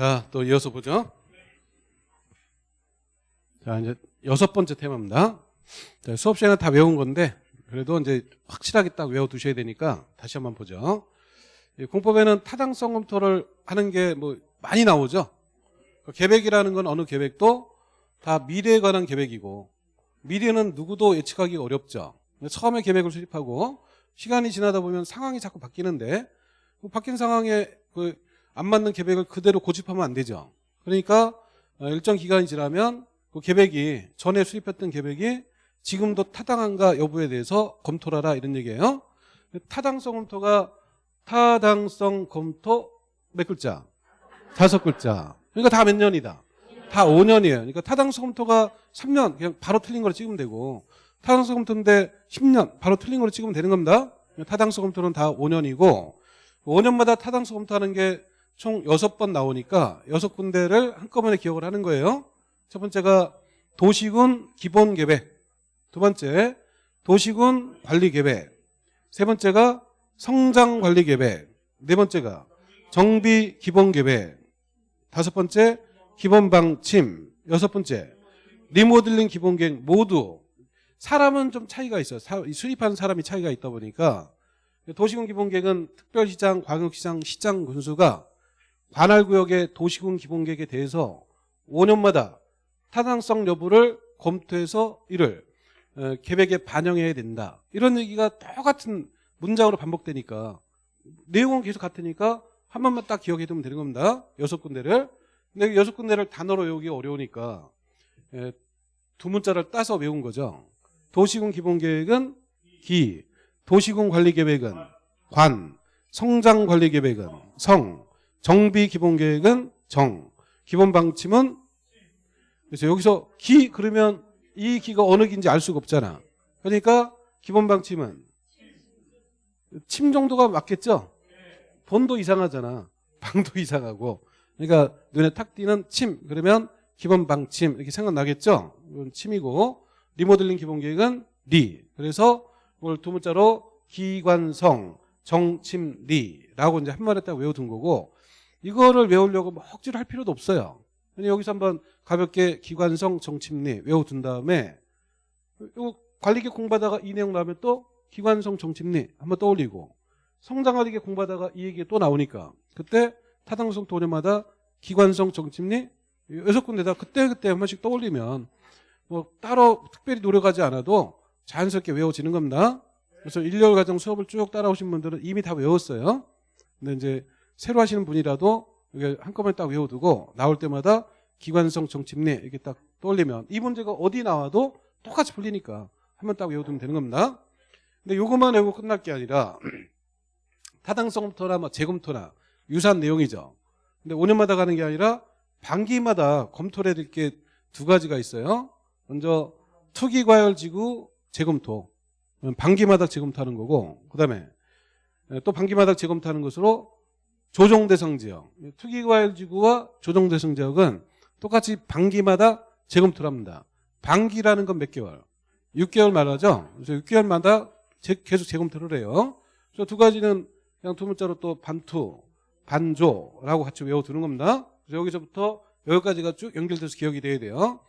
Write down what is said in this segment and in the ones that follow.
자, 또 이어서 보죠. 자, 이제 여섯 번째 테마입니다. 자, 수업 시간에 다 외운 건데, 그래도 이제 확실하게 딱 외워 두셔야 되니까 다시 한번 보죠. 이 공법에는 타당성 검토를 하는 게 뭐 많이 나오죠. 그 계획이라는 건 어느 계획도 다 미래에 관한 계획이고, 미래는 누구도 예측하기 어렵죠. 처음에 계획을 수립하고, 시간이 지나다 보면 상황이 자꾸 바뀌는데, 그 바뀐 상황에 그 안 맞는 계획을 그대로 고집하면 안 되죠. 그러니까 어, 일정 기간이 지나면 그 계획이 전에 수립했던 계획이 지금도 타당한가 여부에 대해서 검토를 하라 이런 얘기예요. 타당성 검토가 타당성 검토 몇 글자? 다섯 글자. 그러니까 다 몇 년이다? 다 5년이에요. 그러니까 타당성 검토가 3년 그냥 바로 틀린 거로 찍으면 되고 타당성 검토인데 10년 바로 틀린 거로 찍으면 되는 겁니다. 타당성 검토는 다 5년이고 5년마다 타당성 검토하는 게 총 6번 나오니까 6군데를 한꺼번에 기억을 하는 거예요. 첫 번째가 도시군 기본계획. 두 번째 도시군 관리계획. 세 번째가 성장관리계획. 네 번째가 정비기본계획. 다섯 번째 기본방침. 여섯 번째 리모델링 기본계획 모두. 사람은 좀 차이가 있어요. 수립하는 사람이 차이가 있다 보니까 도시군 기본계획은 특별시장, 광역시장, 시장 군수가 관할구역의 도시군 기본계획에 대해서 5년마다 타당성 여부를 검토해서 이를 어, 계획에 반영해야 된다. 이런 얘기가 똑같은 문장으로 반복되니까 내용은 계속 같으니까 한 번만 딱 기억해 두면 되는 겁니다. 여섯 군데를. 근데 여섯 군데를 단어로 외우기 어려우니까 예, 두 문자를 따서 외운 거죠. 도시군 기본계획은 기, 도시군 관리계획은 관, 성장관리계획은 성, 정비 기본 계획은 정, 기본 방침은 그래서 여기서 기 그러면 이 기가 어느 기인지 알 수가 없잖아. 그러니까 기본 방침은 침 정도가 맞겠죠? 본도 이상하잖아. 방도 이상하고. 그러니까 눈에 탁 띄는 침 그러면 기본 방침 이렇게 생각나겠죠? 이건 침이고 리모델링 기본 계획은 리. 그래서 이걸 두 문자로 기관성 정침리라고 이제 한 말에 딱 외워둔 거고 이거를 외우려고 뭐 억지로 할 필요도 없어요. 여기서 한번 가볍게 기관성 정침리 외워둔 다음에 이거 관리계 공부하다가 이 내용 나오면 또 기관성 정침리 한번 떠올리고 성장관리계 공부하다가 이 얘기 또 나오니까 그때 타당성 도년마다 기관성 정침리 여섯 군데다 그때그때 한 번씩 떠올리면 뭐 따로 특별히 노력하지 않아도 자연스럽게 외워지는 겁니다. 그래서 1개월 과정 수업을 쭉 따라오신 분들은 이미 다 외웠어요. 근데 이제 새로 하시는 분이라도 이게 한꺼번에 딱 외워두고 나올 때마다 기관성 정침례 이렇게 딱 떠올리면 이 문제가 어디 나와도 똑같이 풀리니까 한번 딱 외워두면 되는 겁니다. 근데 이것만 외우고 끝날 게 아니라 타당성부터나 뭐 재검토나 유사한 내용이죠. 근데 5년마다 가는 게 아니라 반기마다 검토를 해야 될 게 두 가지가 있어요. 먼저 투기과열지구 재검토. 반기마다 재검토하는 거고 그다음에 또 반기마다 재검토하는 것으로 조정대상 지역 투기과열지구와 조정대상 지역은 똑같이 반기마다 재검토를 합니다. 반기라는 건 몇 개월? 6개월 말하죠. 그래서 6개월마다 계속 재검토를 해요. 그래서 두 가지는 그냥 두 문자로 또 반투, 반조라고 같이 외워두는 겁니다. 그래서 여기서부터 여기까지가 쭉 연결돼서 기억이 돼야 돼요.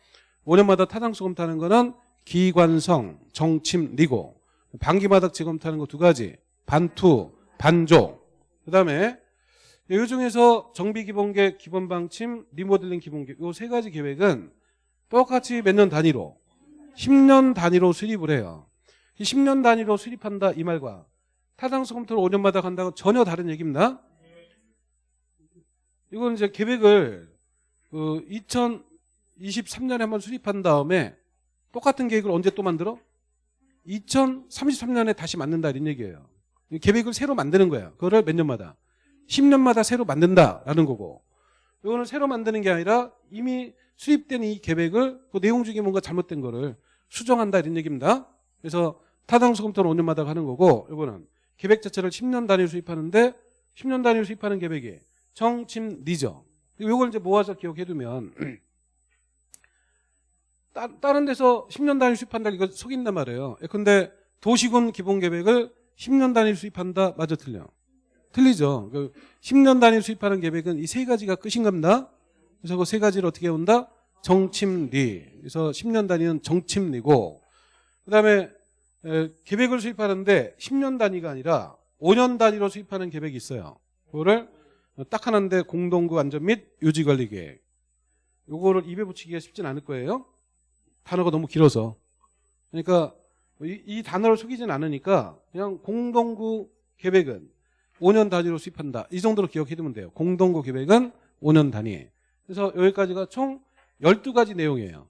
5년마다 타당수 검토하는 거는 기관성, 정침 리고 반기마다 재검토하는 거 두 가지 반투, 반조 그 다음에 이 중에서 정비기본계획, 기본방침, 리모델링 기본계획 이세 가지 계획은 똑같이 몇 년 단위로 10년 단위로 수립을 해요. 10년 단위로 수립한다 이 말과 타당성 검토를 5년마다 간다고 전혀 다른 얘기입니다. 이건 이제 계획을 그 2023년에 한번 수립한 다음에 똑같은 계획을 언제 또 만들어? 2033년에 다시 만든다 이런 얘기예요. 계획을 새로 만드는 거야. 그거를 몇 년마다? 10년마다 새로 만든다라는 거고 이거는 새로 만드는 게 아니라 이미 수립된 이 계획을 그 내용 중에 뭔가 잘못된 거를 수정한다 이런 얘기입니다. 그래서 타당수 검토는 5년마다 하는 거고 이거는 계획 자체를 10년 단위로 수립하는데 10년 단위로 수립하는 계획이 정침 리죠. 이걸 이제 모아서 기억해두면 따, 른 데서 10년 단위 수입한다 이거 속인단 말이에요. 근데 도시군 기본 계획을 10년 단위 수입한다 맞아 틀려. 틀리죠. 그 10년 단위로 수입하는 계획은 이 세 가지가 끝인 겁니다. 그래서 그 세 가지를 어떻게 온다? 정침리. 그래서 10년 단위는 정침리고 그다음에 에, 계획을 수입하는데 10년 단위가 아니라 5년 단위로 수입하는 계획이 있어요. 그거를 딱 하나인데 공동구 안전 및 유지 관리 계획. 요거를 입에 붙이기가 쉽진 않을 거예요. 단어가 너무 길어서. 그러니까 이, 이 단어를 속이진 않으니까 그냥 공동구 계획은 5년 단위로 수입한다. 이 정도로 기억해 두면 돼요. 공동구 계획은 5년 단위. 그래서 여기까지가 총 12가지 내용이에요.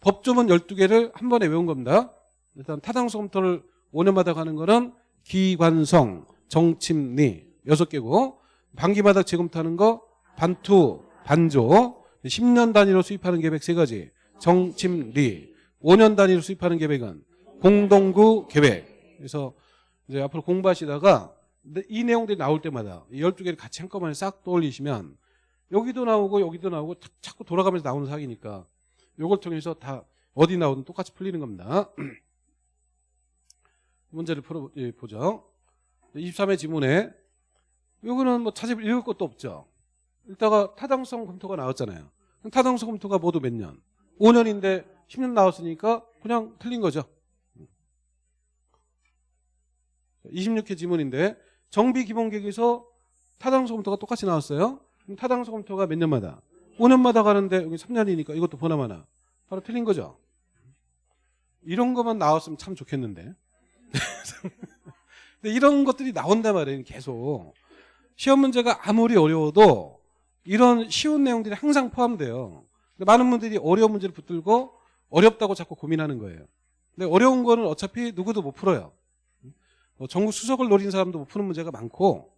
법조문 12개를 한 번에 외운 겁니다. 일단 타당성 검토를 5년마다 가는 거는 기관성, 정침리 6개고 반기마다 재검토하는 거 반투, 반조 10년 단위로 수입하는 계획 3가지 정침리 5년 단위로 수입하는 계획은 공동구 계획 그래서 이제 앞으로 공부하시다가 이 내용들이 나올 때마다 이 12개를 같이 한꺼번에 싹 떠올리시면 여기도 나오고 여기도 나오고 자- 자꾸 돌아가면서 나오는 사기니까 요걸 통해서 다 어디 나오든 똑같이 풀리는 겁니다. 문제를 풀어보죠. 23회 지문에 요거는 뭐 자세히 읽을 것도 없죠. 읽다가 타당성 검토가 나왔잖아요. 타당성 검토가 모두 몇 년? 5년인데 10년 나왔으니까 그냥 틀린 거죠. 26회 지문인데 정비 기본계획에서 타당성 검토가 똑같이 나왔어요. 그럼 타당성 검토가 몇 년마다? 5년마다 가는데 여기 3년이니까 이것도 보나마나 바로 틀린 거죠. 이런 것만 나왔으면 참 좋겠는데. 근데 이런 것들이 나온단 말이에요. 계속. 시험 문제가 아무리 어려워도 이런 쉬운 내용들이 항상 포함돼요. 많은 분들이 어려운 문제를 붙들고 어렵다고 자꾸 고민하는 거예요. 근데 어려운 거는 어차피 누구도 못 풀어요. 뭐 전국 수석을 노린 사람도 못 푸는 문제가 많고.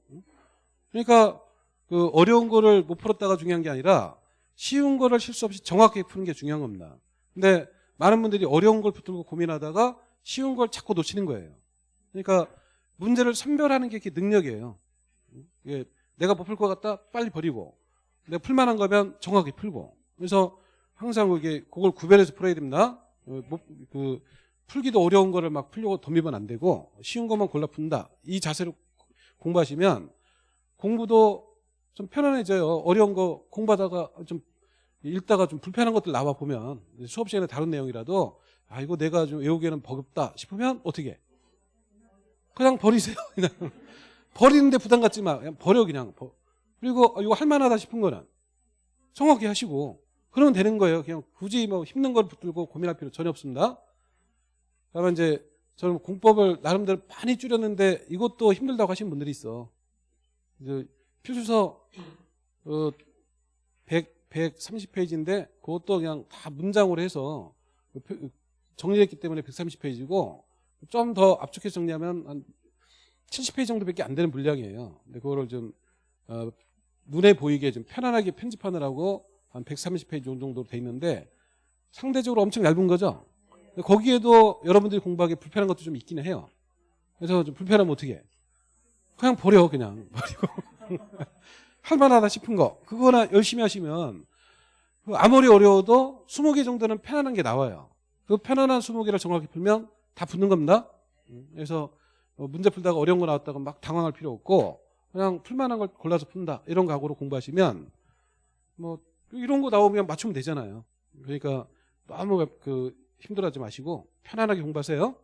그러니까 그 어려운 거를 못 풀었다가 중요한 게 아니라 쉬운 거를 실수 없이 정확하게 푸는 게 중요한 겁니다. 근데 많은 분들이 어려운 걸 붙들고 고민하다가 쉬운 걸 자꾸 놓치는 거예요. 그러니까 문제를 선별하는 게 능력이에요. 이게 내가 못 풀 것 같다 빨리 버리고 내가 풀만한 거면 정확히 풀고 그래서 항상 그게 그걸 구별해서 풀어야 됩니다. 어, 뭐, 그 풀기도 어려운 거를 막 풀려고 덤비면 안 되고 쉬운 것만 골라 푼다. 이 자세로 공부하시면 공부도 좀 편안해져요. 어려운 거 공부하다가 좀 읽다가 좀 불편한 것들 나와 보면 수업 시간에 다른 내용이라도 아 이거 내가 좀 외우기에는 버겁다 싶으면 어떻게 해? 그냥 버리세요. 그냥 버리는데 부담 갖지 마. 그냥 버려 그냥. 버- 그리고 어, 이거 할 만하다 싶은 거는 정확히 하시고 그러면 되는 거예요. 그냥 굳이 뭐 힘든 걸 붙들고 고민할 필요 전혀 없습니다. 그러면 이제 저는 공법을 나름대로 많이 줄였는데 이것도 힘들다고 하시는 분들이 있어. 이제 필수서 어, 100, 130페이지인데 그것도 그냥 다 문장으로 해서 그 표- 정리했기 때문에 130페이지고 좀 더 압축해서 정리하면 한 70페이지 정도밖에 안 되는 분량이에요. 근데 그거를 좀 어, 눈에 보이게 좀 편안하게 편집하느라고 한 130페이지 정도로 돼 있는데 상대적으로 엄청 얇은 거죠. 거기에도 여러분들이 공부하기 불편한 것도 좀 있기는 해요. 그래서 좀 불편하면 어떻게 해? 그냥 버려 그냥 버리고 할만하다 싶은 거 그거나 열심히 하시면 그 아무리 어려워도 20개 정도는 편안한 게 나와요. 그 편안한 20개를 정확히 풀면 다 붙는 겁니다. 음, 그래서 어, 문제 풀다가 어려운 거 나왔다고 막 당황할 필요 없고 그냥 풀만한 걸 골라서 푼다 이런 각오로 공부하시면 뭐 이런 거 나오면 맞추면 되잖아요. 그러니까 너무 그 힘들어하지 마시고 편안하게 공부하세요.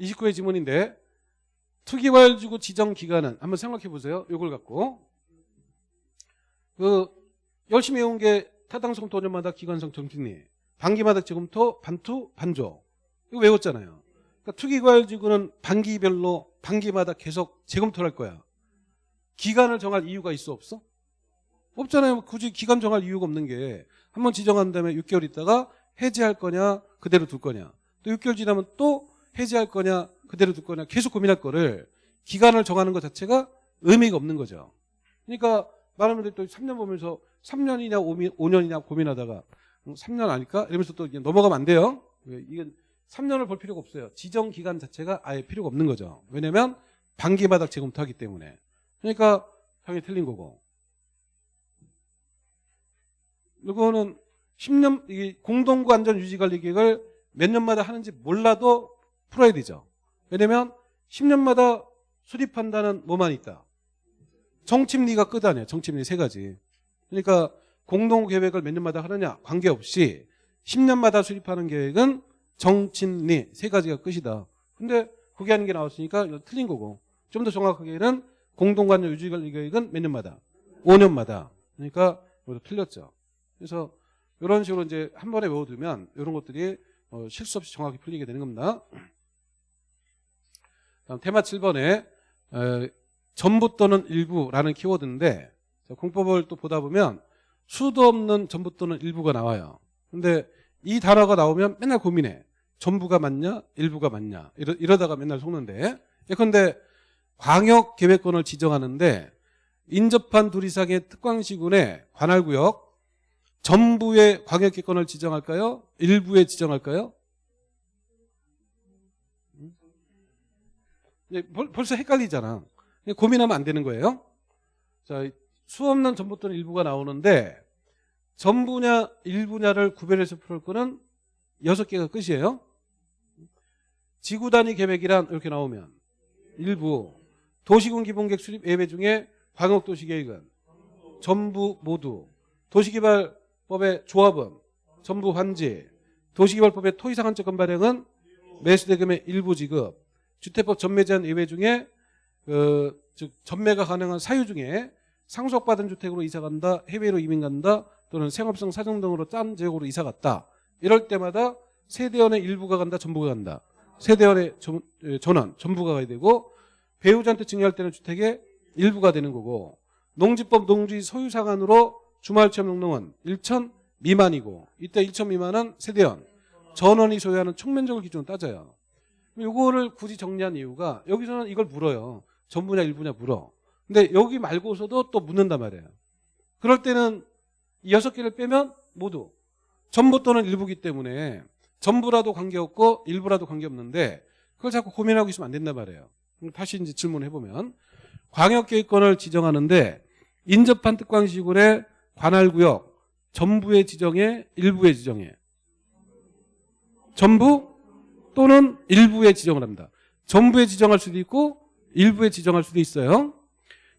29회 지문인데 투기활 주고 지정 기간은 한번 생각해 보세요. 이걸 갖고 그 열심히 해온 게 타당성 도전마다 기관성 정진리 반기마다 지금부터 반투 반조 이거 외웠잖아요. 그러니까 투기과열 지구는 반기별로 반기마다 계속 재검토를 할 거야. 기간을 정할 이유가 있어 없어? 없잖아요. 굳이 기간 정할 이유가 없는 게 한번 지정한 다음에 6개월 있다가 해지할 거냐 그대로 둘 거냐 또 6개월 지나면 또 해지할 거냐 그대로 둘 거냐 계속 고민할 거를 기간을 정하는 것 자체가 의미가 없는 거죠. 그러니까 분들이 또 3년 보면서 3년이냐 5년이냐 고민하다가 3년 아닐까? 이러면서 또 넘어가면 안 돼요. 이건 3년을 볼 필요가 없어요. 지정 기간 자체가 아예 필요가 없는 거죠. 왜냐면 반기마다 재검토하기 때문에. 그러니까 당연히 틀린 거고. 이거는 10년 이 공동구 안전 유지 관리 계획을 몇 년마다 하는지 몰라도 풀어야 되죠. 왜냐면 10년마다 수립한다는 뭐만 있다. 정침리가 끝 아니야. 정침리 세 가지. 그러니까 공동 계획을 몇 년마다 하느냐 관계없이 10년마다 수립하는 계획은 정침리 세 가지가 끝이다. 근데 그게 아닌 게 나왔으니까 이거 틀린 거고 좀 더 정확하게는 공동관료 유지관리 계획은 몇 년마다? 5년마다. 그러니까 이것도 틀렸죠. 그래서 이런 식으로 이제 한 번에 외워두면 이런 것들이 어, 실수 없이 정확히 풀리게 되는 겁니다. 다음 테마 7번에 에, 전부 또는 일부라는 키워드인데 자, 공법을 또 보다 보면 수도 없는 전부 또는 일부가 나와요. 근데 이 단어가 나오면 맨날 고민해. 전부가 맞냐? 일부가 맞냐? 이러, 이러다가 맨날 속는데 예컨대 광역계획권을 지정하는데 인접한 둘 이상의 특광시군의 관할구역 전부의 광역계획권을 지정할까요? 일부에 지정할까요? 네, 벌- 벌써 헷갈리잖아. 고민하면 안 되는 거예요. 자, 수 없는 전부 또는 일부가 나오는데 전부냐 일부냐를 구별해서 풀 거는 여섯 개가 끝이에요. 지구 단위 계획이란 이렇게 나오면 일부 도시군 기본계획 수립 예외 중에 광역도시계획은 전부 모두 도시개발 법의 조합은 전부 환지 도시개발법의 토지상한채권 발행은 매수대금의 일부 지급 주택법 전매 제한 예외 중에 그, 즉 전매가 가능한 사유 중에 상속받은 주택으로 이사 간다, 해외로 이민 간다, 또는 생업성 사정 등으로 딴 지역으로 이사 갔다. 이럴 때마다 세대원의 일부가 간다, 전부가 간다. 세대원의 전원, 전부가 가야 되고 배우자한테 증여할 때는 주택의 일부가 되는 거고 농지법 농지 소유 상한으로 주말 체험 농농은 1천 미만이고 이때 1천 미만은 세대원, 전원이 소유하는 총면적을 기준으로 따져요. 요거를 굳이 정리한 이유가 여기서는 이걸 물어요. 전부냐 일부냐 물어. 근데 여기 말고서도 또 묻는단 말이에요. 그럴 때는 이 여섯 개를 빼면 모두 전부 또는 일부기 때문에 전부라도 관계없고 일부라도 관계없는데 그걸 자꾸 고민하고 있으면 안 된단 말이에요. 다시 이제 질문을 해보면 광역계획권을 지정하는데 인접한 특광시군의 관할구역 전부의 지정에 일부의 지정에 전부 또는 일부의 지정을 합니다. 전부에 지정할 수도 있고 일부에 지정할 수도 있어요.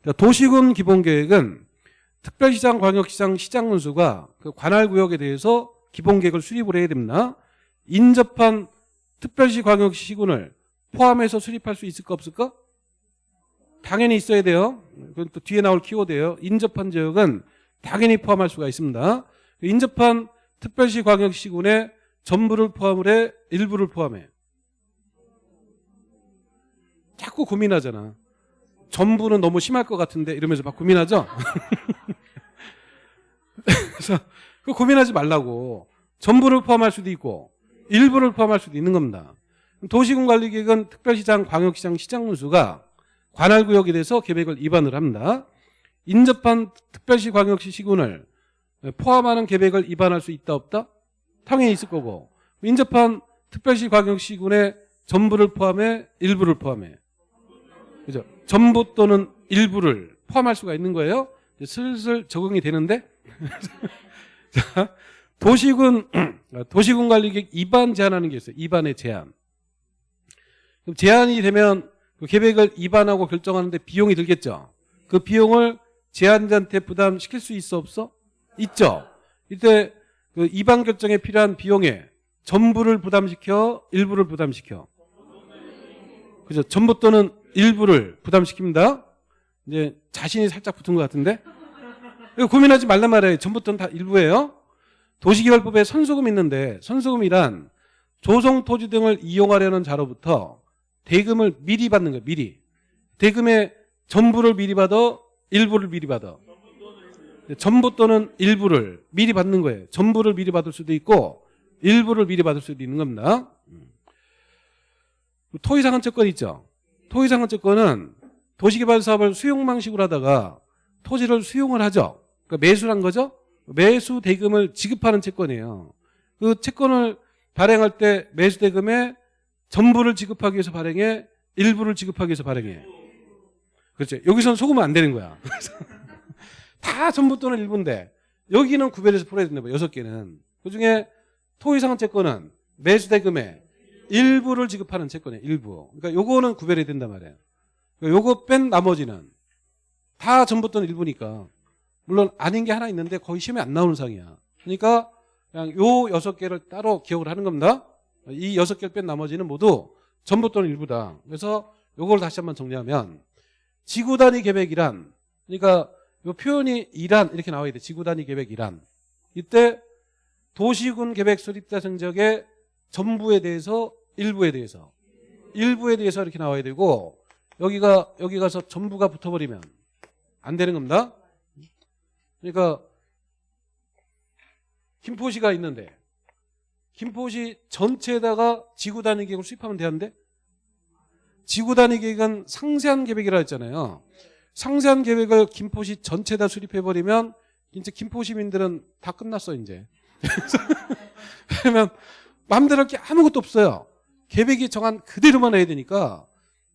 자, 도시군 기본계획은 특별시장, 광역시장, 시장 문수가 그 관할구역에 대해서 기본계획을 수립을 해야 됩니다. 인접한 특별시, 광역시 시군을 포함해서 수립할 수 있을까 없을까? 당연히 있어야 돼요. 그건 또 뒤에 나올 키워드예요. 인접한 지역은 당연히 포함할 수가 있습니다. 인접한 특별시, 광역시 시군에 전부를 포함을 해, 일부를 포함해. 자꾸 고민하잖아. 전부는 너무 심할 것 같은데 이러면서 막 고민하죠. 그래서 그 고민하지 말라고. 전부를 포함할 수도 있고 일부를 포함할 수도 있는 겁니다. 도시군관리계획은 특별시장, 광역시장, 시장문수가 관할구역에 대해서 계획을 위반을 합니다. 인접한 특별시, 광역시 시군을 포함하는 계획을 위반할 수 있다 없다? 당연히 있을 거고 인접한 특별시, 광역시 시군의 전부를 포함해 일부를 포함해 그죠? 전부 또는 일부를 포함할 수가 있는 거예요. 슬슬 적응이 되는데 자, 도시군 도시군 관리계획 입안 제한하는 게 있어요. 입안의 제한. 그럼 제한이 되면 그 계획을 입안하고 결정하는데 비용이 들겠죠. 그 비용을 제한자한테 부담시킬 수 있어 없어? 있죠. 이때 그 입안 결정에 필요한 비용에 전부를 부담시켜, 일부를 부담시켜. 그죠? 전부 또는 일부를 부담시킵니다. 이제 자신이 살짝 붙은 것 같은데 이거 고민하지 말란 말이에요. 전부 또는 다 일부예요. 도시개발법에 선수금 있는데 선수금이란 조성 토지 등을 이용하려는 자로부터 대금을 미리 받는 거예요. 미리. 대금의 전부를 미리 받아 일부를 미리 받아. 전부 또는 일부를 미리 받는 거예요. 전부를 미리 받을 수도 있고 일부를 미리 받을 수도 있는 겁니다. 토지상한채권 있죠. 토지상한채권은 도시개발 사업을 수용 방식으로 하다가 토지를 수용을 하죠. 그러니까 매수란 거죠. 매수 대금을 지급하는 채권이에요. 그 채권을 발행할 때 매수 대금에 전부를 지급하기 위해서 발행해 일부를 지급하기 위해서 발행해. 그렇죠. 여기서는 속으면 안 되는 거야. 다 전부 또는 일부인데 여기는 구별해서 풀어야 된다. 여섯 개는. 그중에 토지상한채권은 매수 대금에 일부를 지급하는 채권이에요. 일부. 그러니까 요거는 구별이 된단 말이에요. 그러니까 요거 뺀 나머지는 다 전부 또는 일부니까 물론 아닌 게 하나 있는데 거의 시험에 안 나오는 상이야. 그러니까 그냥 요 여섯 개를 따로 기억을 하는 겁니다. 이 여섯 개를 뺀 나머지는 모두 전부 또는 일부다. 그래서 요걸 다시 한번 정리하면 지구 단위 계획이란 그러니까 요 표현이 이란 이렇게 나와야 돼. 지구 단위 계획 이란. 이때 도시군 계획 수립자 성적의 전부에 대해서 일부에 대해서 일부에 대해서 이렇게 나와야 되고 여기가 여기 가서 전부가 붙어버리면 안 되는 겁니다. 그러니까 김포시가 있는데 김포시 전체에다가 지구 단위 계획을 수립하면 되는데 지구 단위 계획은 상세한 계획이라 했잖아요. 상세한 계획을 김포시 전체 다 수립해버리면 이제 김포 시민들은 다 끝났어 이제. 왜냐면 마음대로 할 게 아무것도 없어요. 계획이 정한 그대로만 해야 되니까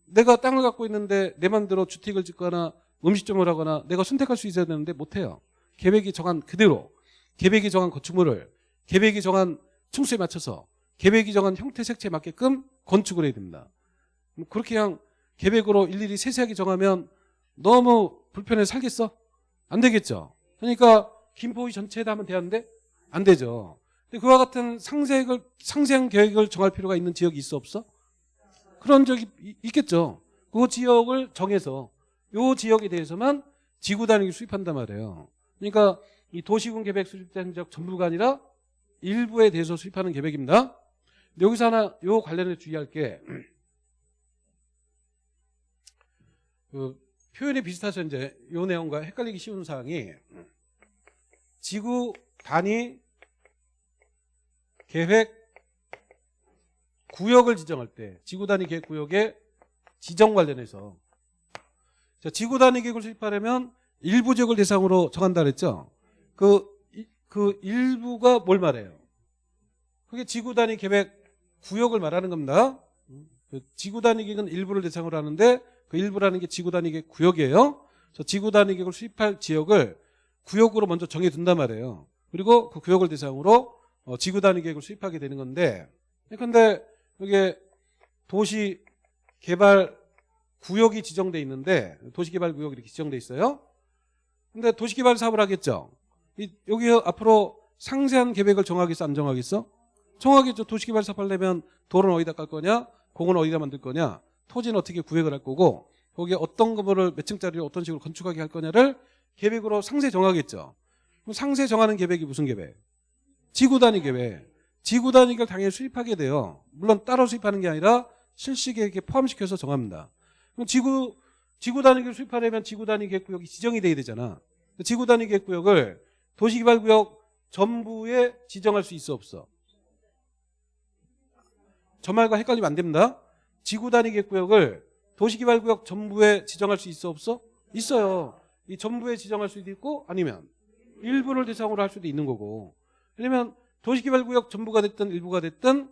내가 땅을 갖고 있는데 내 맘대로 주택을 짓거나 음식점을 하거나 내가 선택할 수 있어야 되는데 못해요. 계획이 정한 그대로 계획이 정한 건축물을 계획이 정한 층수에 맞춰서 계획이 정한 형태 색채에 맞게끔 건축을 해야 됩니다. 뭐 그렇게 그냥 계획으로 일일이 세세하게 정하면 너무 불편해 살겠어? 안 되겠죠. 그러니까 김포시 전체에다 하면 되는데 안 되죠. 근데 그와 같은 상세를 상세한 계획을 정할 필요가 있는 지역이 있어 없어? 그런 적이 이- 있겠죠. 그 지역을 정해서 요 지역에 대해서만 지구 단위를 수립한단 말이에요. 그러니까 이 도시군 계획 수립된 지역 전부가 아니라 일부에 대해서 수립하는 계획입니다. 여기서 하나 요 관련해 주의할 게 그 표현이 비슷해서 이제 요 내용과 헷갈리기 쉬운 사항이 지구 단위 계획 구역을 지정할 때 지구 단위 계획 구역의 지정 관련해서 자, 지구 단위 계획을 수립하려면 일부 지역을 대상으로 정한다 그랬죠. 그, 이- 그 일부가 뭘 말해요? 그게 지구 단위 계획 구역을 말하는 겁니다. 그 지구 단위 계획은 일부를 대상으로 하는데 그 일부라는 게 지구 단위 계획 구역이에요. 그래서 지구 단위 계획을 수립할 지역을 구역으로 먼저 정해둔단 말이에요. 그리고 그 구역을 대상으로 어, 지구 단위 계획을 수립하게 되는 건데 근데 이게 도시 개발 구역이 지정돼 있는데 도시 개발 구역이 이렇게 지정돼 있어요. 근데 도시 개발 사업을 하겠죠. 이, 여기 앞으로 상세한 계획을 정하겠어 안 정하겠어? 정하겠죠. 도시 개발 사업 하려면 도로는 어디다 깔 거냐? 공은 어디다 만들 거냐? 토지는 어떻게 구획을 할 거고 거기에 어떤 건물을 몇 층짜리를 어떤 식으로 건축하게 할 거냐를 계획으로 상세 정하겠죠. 그럼 상세 정하는 계획이 무슨 계획? 지구 단위 계획. 지구 단위 계획을 당연히 수립하게 돼요. 물론 따로 수립하는 게 아니라 실시 계획에 포함시켜서 정합니다. 그럼 지구 지구 단위 계획 수립하려면 지구 단위 계획 구역이 지정이 돼야 되잖아. 지구 단위 계획 구역을 도시개발 구역 전부에 지정할 수 있어 없어? 저 말과 헷갈리면 안 됩니다. 지구 단위 계획 구역을 도시개발 구역 전부에 지정할 수 있어 없어? 있어요. 이 전부에 지정할 수도 있고 아니면 일부를 대상으로 할 수도 있는 거고. 왜냐면 도시개발구역 전부가 됐든 일부가 됐든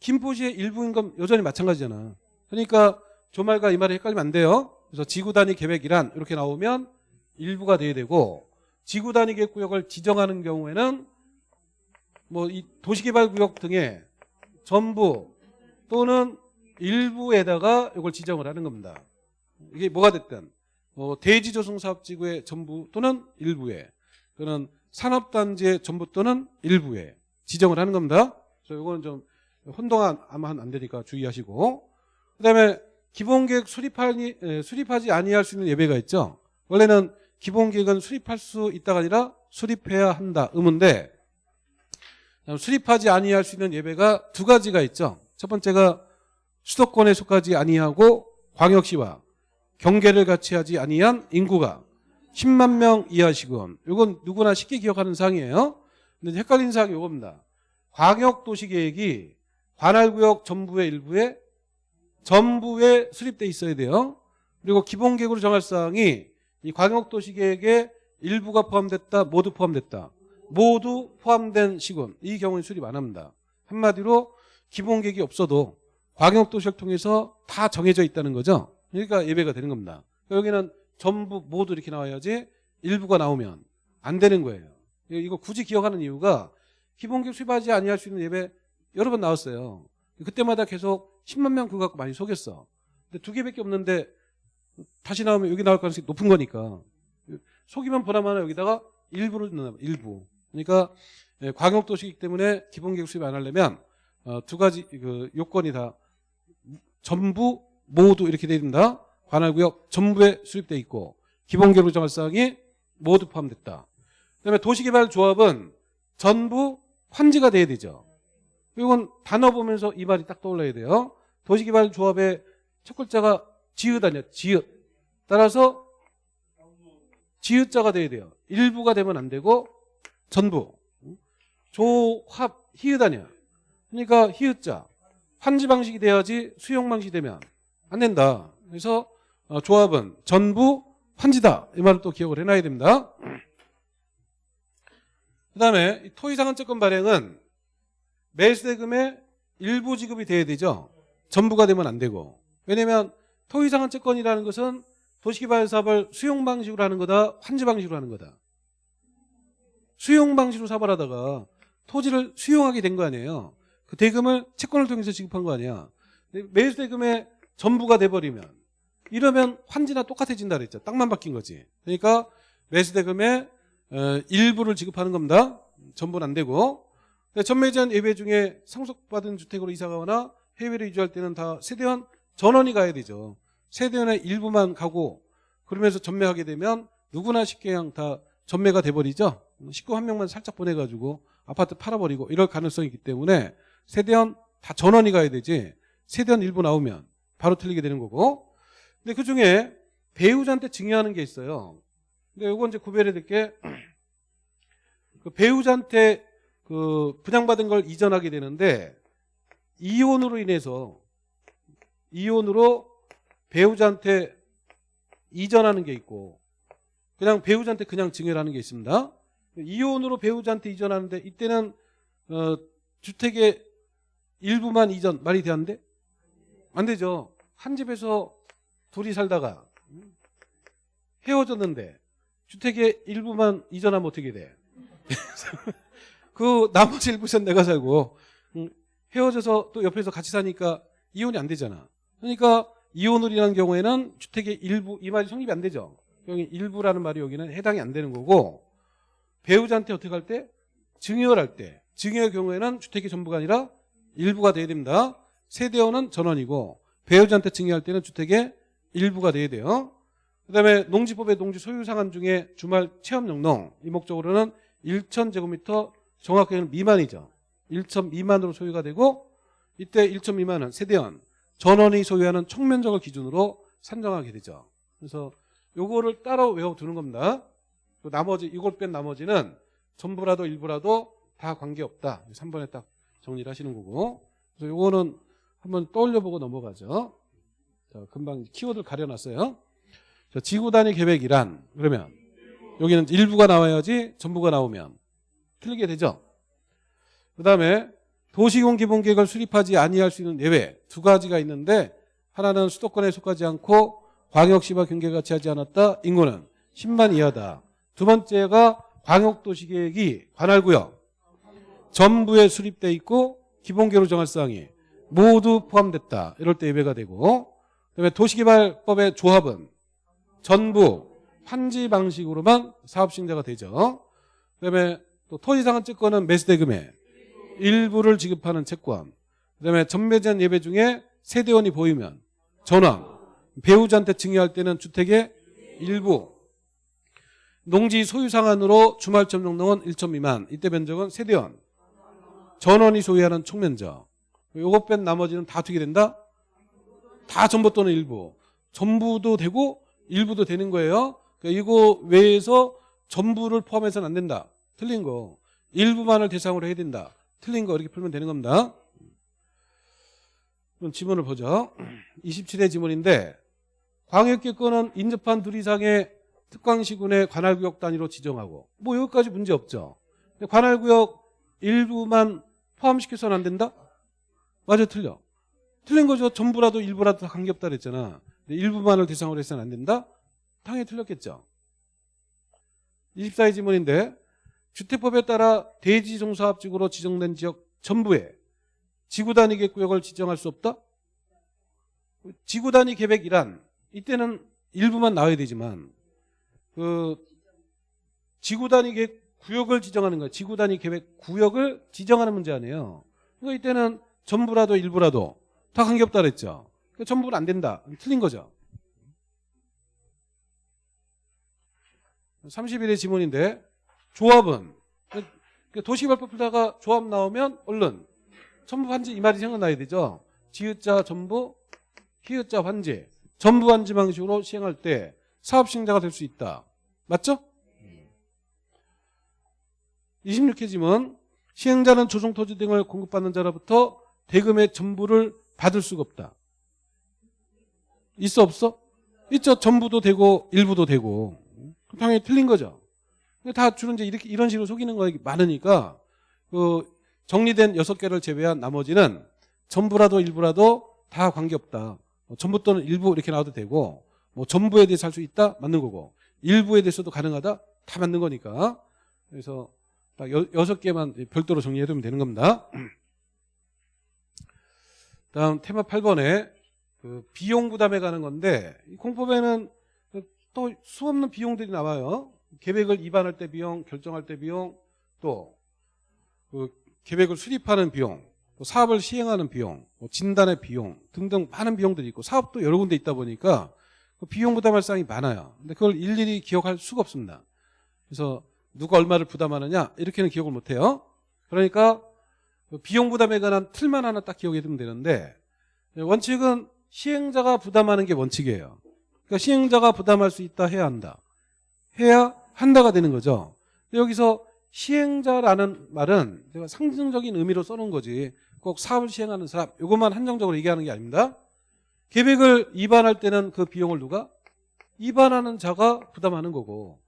김포시의 일부인 건 여전히 마찬가지잖아. 그러니까 저 말과 이 말이 헷갈리면 안 돼요. 그래서 지구 단위 계획이란 이렇게 나오면 일부가 돼야 되고 지구 단위 계획 구역을 지정하는 경우에는 뭐 이 도시개발구역 등의 전부 또는 일부에다가 이걸 지정을 하는 겁니다. 이게 뭐가 됐든 뭐 대지조성사업지구의 전부 또는 일부에 또는 산업단지의 전부 또는 일부에 지정을 하는 겁니다. 그래서 이거는 좀 혼동하면 안 되니까 주의하시고 그다음에 기본계획 수립하니, 에, 수립하지 아니할 수 있는 예배가 있죠. 원래는 기본계획은 수립할 수 있다가 아니라 수립해야 한다 의무인데 수립하지 아니할 수 있는 예배가 두 가지가 있죠. 첫 번째가 수도권에 속하지 아니하고 광역시와 경계를 같이 하지 아니한 인구가 10만 명 이하시군. 이건 누구나 쉽게 기억하는 사항이에요. 근데 헷갈리는 사항이 이겁니다. 광역도시계획이 관할구역 전부의 일부에 전부에 수립돼 있어야 돼요. 그리고 기본계획으로 정할 사항이 이 광역도시계획에 일부가 포함됐다, 모두 포함됐다. 모두 포함된 시군. 이 경우는 수립 안 합니다. 한마디로 기본계획이 없어도 광역도시를 통해서 다 정해져 있다는 거죠. 그러니까 예배가 되는 겁니다. 여기는 전부 모두 이렇게 나와야지 일부가 나오면 안 되는 거예요. 이거 굳이 기억하는 이유가 기본계획 수립하지 아니할 수 있는 예배 여러 번 나왔어요. 그때마다 계속 10만 명 그거 갖고 많이 속였어. 근데 두 개밖에 없는데 다시 나오면 여기 나올 가능성이 높은 거니까 속이면 보나마나 여기다가 일부를 넣는 일부. 그러니까 예, 광역도시이기 때문에 기본계획 수립 안 하려면 어, 두 가지 그 요건이 다 전부 모두 이렇게 돼 있다. 관할구역 전부에 수립돼 있고 기본계획 정할 사항이 모두 포함됐다. 그다음에 도시개발조합은 전부 환지가 돼야 되죠. 이건 단어 보면서 이 말이 딱 떠올라야 돼요. 도시개발조합의 첫 글자가 지읒 아니야. 지읒. 따라서 지읒자가 돼야 돼요. 일부가 되면 안 되고 전부. 조합 히읗 아니야. 그러니까 히읗자. 환지 방식이 돼야지 수용 방식이 되면 안 된다. 그래서 어, 조합은 전부 환지다. 이 말을 또 기억을 해놔야 됩니다. 그 다음에 토의상한채권 발행은 매수대금의 일부 지급이 돼야 되죠. 전부가 되면 안 되고. 왜냐면 토의상한채권이라는 것은 도시개발사업을 수용 방식으로 하는 거다, 환지 방식으로 하는 거다. 수용 방식으로 사업을 하다가 토지를 수용하게 된 거 아니에요. 그 대금을 채권을 통해서 지급한 거 아니야. 근데 매수 대금의 전부가 돼버리면 이러면 환지나 똑같아진다 그랬죠. 땅만 바뀐 거지. 그러니까 매수 대금의 어, 일부를 지급하는 겁니다. 전부는 안 되고 전매제한 예외 중에 상속받은 주택으로 이사가거나 해외로 이주할 때는 다 세대원 전원이 가야 되죠. 세대원의 일부만 가고 그러면서 전매하게 되면 누구나 쉽게 그냥 다 전매가 돼버리죠. 식구 한 명만 살짝 보내가지고 아파트 팔아버리고 이럴 가능성이 있기 때문에 세대원 다 전원이 가야 되지 세대원 일부 나오면 바로 틀리게 되는 거고 근데 그중에 배우자한테 증여하는 게 있어요. 근데 요거 이제 구별해야 될게 그 배우자한테 그 분양받은 걸 이전하게 되는데 이혼으로 인해서 이혼으로 배우자한테 이전하는 게 있고 그냥 배우자한테 그냥 증여를 하는 게 있습니다. 이혼으로 배우자한테 이전하는데 이때는 어, 주택의 일부만 이전 말이 되는데 안 되죠. 한 집에서 둘이 살다가 헤어졌는데 주택의 일부만 이전하면 어떻게 돼? 그 나머지 일부선 내가 살고 음, 헤어져서 또 옆에서 같이 사니까 이혼이 안 되잖아. 그러니까 이혼을 이란 경우에는 주택의 일부 이 말이 성립이 안 되죠. 여기 일부라는 말이 여기는 해당이 안 되는 거고 배우자한테 어떻게 할 때? 증여를 할 때. 증여의 경우에는 주택의 전부가 아니라 일부가 돼야 됩니다. 세대원은 전원이고 배우자한테 증여할 때는 주택의 일부가 돼야 돼요. 그 다음에 농지법의 농지 소유 상한 중에 주말 체험 영농 이 목적으로는 1,000제곱미터 정확하게는 미만이죠. 1천 미만으로 소유가 되고 이때 1천 미만은 세대원 전원이 소유하는 총면적을 기준으로 산정하게 되죠. 그래서 요거를 따로 외워두는 겁니다. 또 나머지 이걸 뺀 나머지는 전부라도 일부라도 다 관계없다. 3번에 딱 정리를 하시는 거고 그래서 요거는 한번 떠올려보고 넘어가죠. 자, 금방 키워드를 가려놨어요. 자, 지구 단위 계획이란 그러면 여기는 일부가 나와야지 전부가 나오면 틀리게 되죠. 그 다음에 도시공 기본계획을 수립하지 아니할 수 있는 예외 두 가지가 있는데 하나는 수도권에 속하지 않고 광역시와 경계같이 하지 않았다. 인구는 10만 이하다. 두 번째가 광역도시계획이 관할구역 전부에 수립돼 있고 기본계획으로 정할 사항이 모두 포함됐다. 이럴 때 예외가 되고 그다음에 도시개발법의 조합은 전부 판지 방식으로만 사업시행자가 되죠. 그다음에 또 토지상한 채권은 매수대금의 일부를 지급하는 채권. 그다음에 전매제한 예배 중에 세대원이 보이면 전환. 배우자한테 증여할 때는 주택의 일부. 농지 소유 상한으로 주말점 정동은 1천 미만. 이때 면적은 세대원. 전원이 소유하는 총면적. 요것 뺀 나머지는 다 어떻게 된다? 다 전부 또는 일부. 전부도 되고 일부도 되는 거예요. 그러니까 이거 외에서 전부를 포함해서는 안 된다. 틀린 거. 일부만을 대상으로 해야 된다. 틀린 거 이렇게 풀면 되는 겁니다. 그럼 지문을 보죠. 27회 지문인데 광역계권은 인접한 둘 이상의 특광시군의 관할구역 단위로 지정하고 뭐 여기까지 문제 없죠. 관할구역 일부만 포함시켜서는 안 된다? 맞아 틀려. 틀린 거죠. 전부라도 일부라도 다 관계없다 그랬잖아. 일부만을 대상으로 해서는 안 된다? 당연히 틀렸겠죠. 24의 지문인데 주택법에 따라 대지종사업지구로 지정된 지역 전부에 지구 단위 계획 구역을 지정할 수 없다? 지구 단위 계획이란 이때는 일부만 나와야 되지만 그 지구 단위 계획 구역을 지정하는 거야. 지구 단위 계획 구역을 지정하는 문제 아니에요. 그러니까 이때는 전부라도 일부라도 다 관계없다 그랬죠. 그러니까 전부는 안 된다. 틀린 거죠. 31의 지문인데 조합은 그 도시개발법 풀다가 조합 나오면 얼른 전부 환지 이 말이 생각나야 되죠. 지읒자 전부 히읗자 환지 전부 환지 방식으로 시행할 때 사업 시행자가 될 수 있다. 맞죠? 26회 지문 시행자는 조성 토지 등을 공급받는 자로부터 대금의 전부를 받을 수가 없다. 있어 없어? 있죠. 전부도 되고 일부도 되고 당연히 틀린 거죠. 다 주로 이제 이렇게 이런 식으로 속이는 거 많으니까 그 정리된 여섯 개를 제외한 나머지는 전부라도 일부라도 다 관계없다. 뭐 전부 또는 일부 이렇게 나와도 되고 뭐 전부에 대해서 할 수 있다 맞는 거고 일부에 대해서도 가능하다 다 맞는 거니까 그래서 딱 여, 여섯 개만 별도로 정리해두면 되는 겁니다. 다음 테마 8번에 그 비용 부담에 가는 건데 이 공법에는 또 수없는 비용들이 나와요. 계획을 입안할 때 비용, 결정할 때 비용, 또 그 계획을 수립하는 비용, 또 사업을 시행하는 비용, 뭐 진단의 비용 등등 많은 비용들이 있고 사업도 여러 군데 있다 보니까 그 비용 부담할 사항이 많아요. 근데 그걸 일일이 기억할 수가 없습니다. 그래서 누가 얼마를 부담하느냐 이렇게는 기억을 못해요. 그러니까 그 비용 부담에 관한 틀만 하나 딱 기억해 두면 되는데 원칙은 시행자가 부담하는 게 원칙이에요. 그러니까 시행자가 부담할 수 있다 해야 한다. 해야 한다가 되는 거죠. 여기서 시행자라는 말은 제가 상징적인 의미로 써놓은 거지 꼭 사업을 시행하는 사람 이것만 한정적으로 얘기하는 게 아닙니다. 계획을 입안할 때는 그 비용을 누가? 입안하는 자가 부담하는 거고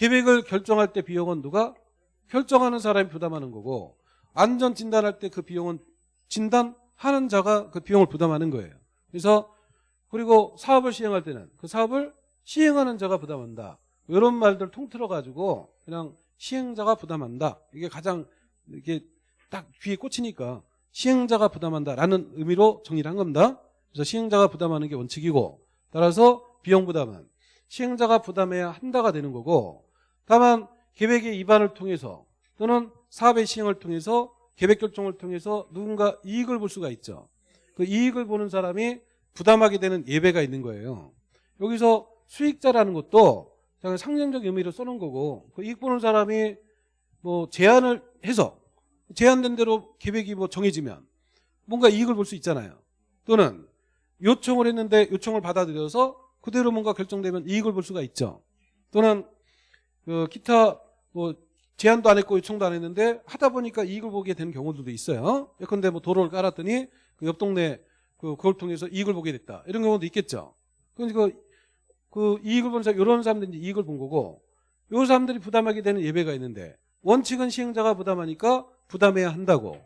계획을 결정할 때 비용은 누가? 결정하는 사람이 부담하는 거고 안전 진단할 때 그 비용은 진단하는 자가 그 비용을 부담하는 거예요. 그래서 그리고 사업을 시행할 때는 그 사업을 시행하는 자가 부담한다. 이런 말들 통틀어 가지고 그냥 시행자가 부담한다. 이게 가장 이게 딱 귀에 꽂히니까 시행자가 부담한다라는 의미로 정리를 한 겁니다. 그래서 시행자가 부담하는 게 원칙이고 따라서 비용 부담은 시행자가 부담해야 한다가 되는 거고 다만 계획의 입안을 통해서 또는 사업의 시행을 통해서 계획 결정을 통해서 누군가 이익을 볼 수가 있죠. 그 이익을 보는 사람이 부담하게 되는 예배가 있는 거예요. 여기서 수익자라는 것도 그냥 상징적 의미로 써놓은 거고 그 이익 보는 사람이 뭐 제안을 해서 제안된 대로 계획이 뭐 정해지면 뭔가 이익을 볼 수 있잖아요. 또는 요청을 했는데 요청을 받아들여서 그대로 뭔가 결정되면 이익을 볼 수가 있죠. 또는 그 기타 뭐 제안도 안 했고 요청도 안 했는데 하다 보니까 이익을 보게 되는 경우들도 있어요. 예컨대 뭐 도로를 깔았더니 그 옆 동네 그 그걸 통해서 이익을 보게 됐다. 이런 경우도 있겠죠. 그러니까 그, 그 이익을 본 사람 이런 사람들이 이익을 본 거고 요 사람들이 부담하게 되는 예배가 있는데 원칙은 시행자가 부담하니까 부담해야 한다고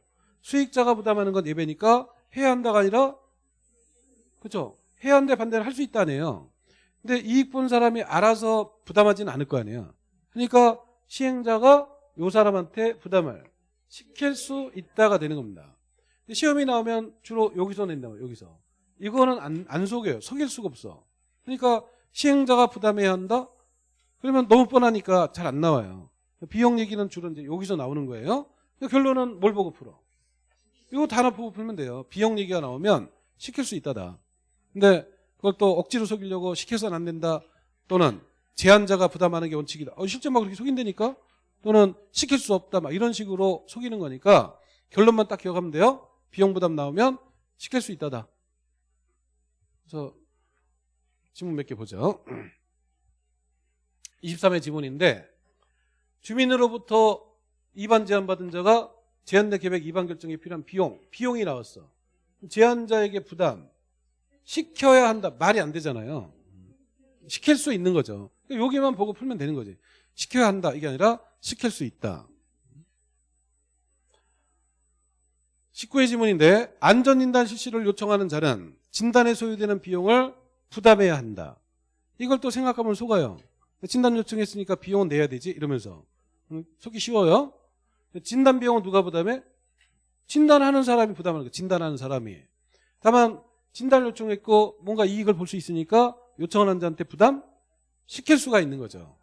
수익자가 부담하는 건 예배니까 해야 한다가 아니라 그렇죠. 해야 한데 반대를 할 수 있다네요. 근데 이익 본 사람이 알아서 부담하지는 않을 거 아니에요. 그러니까 시행자가 요 사람한테 부담을 시킬 수 있다가 되는 겁니다. 시험이 나오면 주로 여기서 낸다고 여기서. 이거는 안, 안 속여요. 속일 수가 없어. 그러니까 시행자가 부담해야 한다? 그러면 너무 뻔하니까 잘 안 나와요. 비용 얘기는 주로 이제 여기서 나오는 거예요. 결론은 뭘 보고 풀어? 이거 단어 보고 풀면 돼요. 비용 얘기가 나오면 시킬 수 있다다. 근데 그걸 또 억지로 속이려고 시켜서는 안 된다 또는 제한자가 부담하는 게 원칙이다 어, 실제 막 그렇게 속인다니까 또는 시킬 수 없다 막 이런 식으로 속이는 거니까 결론만 딱 기억하면 돼요 비용 부담 나오면 시킬 수 있다다. 그래서 지문 몇 개 보죠. 23회 지문인데 주민으로부터 입안 제한 받은 자가 제한된 계획 입안 결정에 필요한 비용, 비용이 나왔어. 제한자에게 부담 시켜야 한다. 말이 안 되잖아요. 시킬 수 있는 거죠. 여기만 보고 풀면 되는 거지. 시켜야 한다. 이게 아니라 시킬 수 있다. 19회 지문인데 안전진단 실시를 요청하는 자는 진단에 소요되는 비용을 부담해야 한다. 이걸 또 생각하면 속아요. 진단 요청했으니까 비용은 내야 되지 이러면서 음, 속기 쉬워요. 진단 비용은 누가 부담해? 진단하는 사람이 부담하는 거 진단하는 사람이. 다만 진단을 요청했고 뭔가 이익을 볼 수 있으니까 요청한 환자한테 부담 시킬 수가 있는 거죠.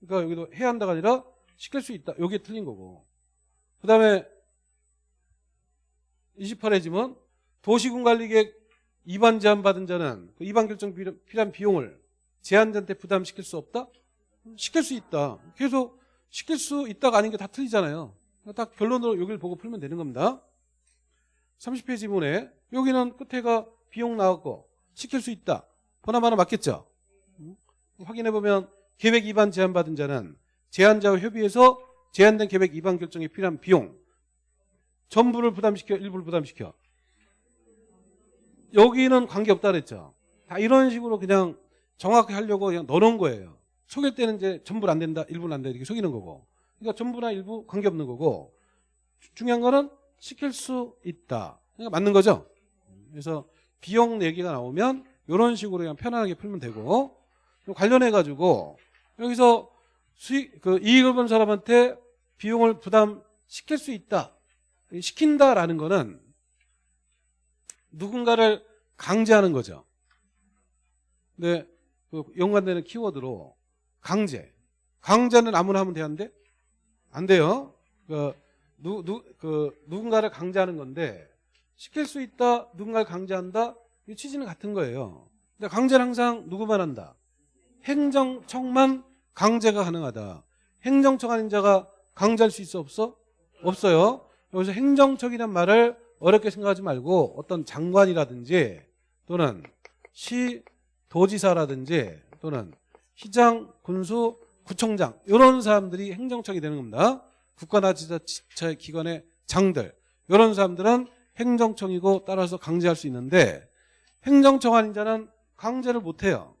그러니까 여기도 해야 한다가 아니라 시킬 수 있다. 여기에 틀린 거고. 그 다음에 28회 지문 도시군 관리계획 위반 제한 받은 자는 그 위반 결정 필요- 필요한 비용을 제한자한테 부담시킬 수 없다? 시킬 수 있다. 계속 시킬 수 있다가 아닌 게 다 틀리잖아요. 딱 결론으로 여기를 보고 풀면 되는 겁니다. 30페이지 지문에 여기는 끝에가 비용 나왔고 시킬 수 있다. 보나마나 맞겠죠? 음? 확인해 보면 계획 위반 제한 받은 자는 제한자와 협의해서 제한된 계획 위반 결정에 필요한 비용 전부를 부담시켜 일부를 부담시켜 여기는 관계없다 그랬죠. 다 이런 식으로 그냥 정확히 하려고 그냥 넣어놓은 거예요. 속일 때는 이제 전부는 안 된다, 일부는 안 된다 이렇게 속이는 거고. 그러니까 전부나 일부 관계없는 거고. 주- 중요한 거는 시킬 수 있다. 그러니까 맞는 거죠. 그래서 비용 얘기가 나오면 이런 식으로 그냥 편안하게 풀면 되고 관련해 가지고 여기서 수익 그 이익을 본 사람한테 비용을 부담 시킬 수 있다. 이 시킨다라는 거는 누군가를 강제하는 거죠. 근데 그 연관되는 키워드로 강제. 강제는 아무나 하면 되는데 안 돼요. 그, 누, 누, 그 누군가를 강제하는 건데 시킬 수 있다, 누군가를 강제한다. 이 취지는 같은 거예요. 근데 강제는 항상 누구만 한다. 행정청만 강제가 가능하다. 행정청 아닌 자가 강제할 수 있어 없어? 없어요. 여기서 행정청이란 말을 어렵게 생각하지 말고 어떤 장관이라든지 또는 시 도지사라든지 또는 시장, 군수, 구청장 이런 사람들이 행정청이 되는 겁니다. 국가나 지자체 기관의 장들 이런 사람들은 행정청이고 따라서 강제할 수 있는데 행정청 아닌 자는 강제를 못해요.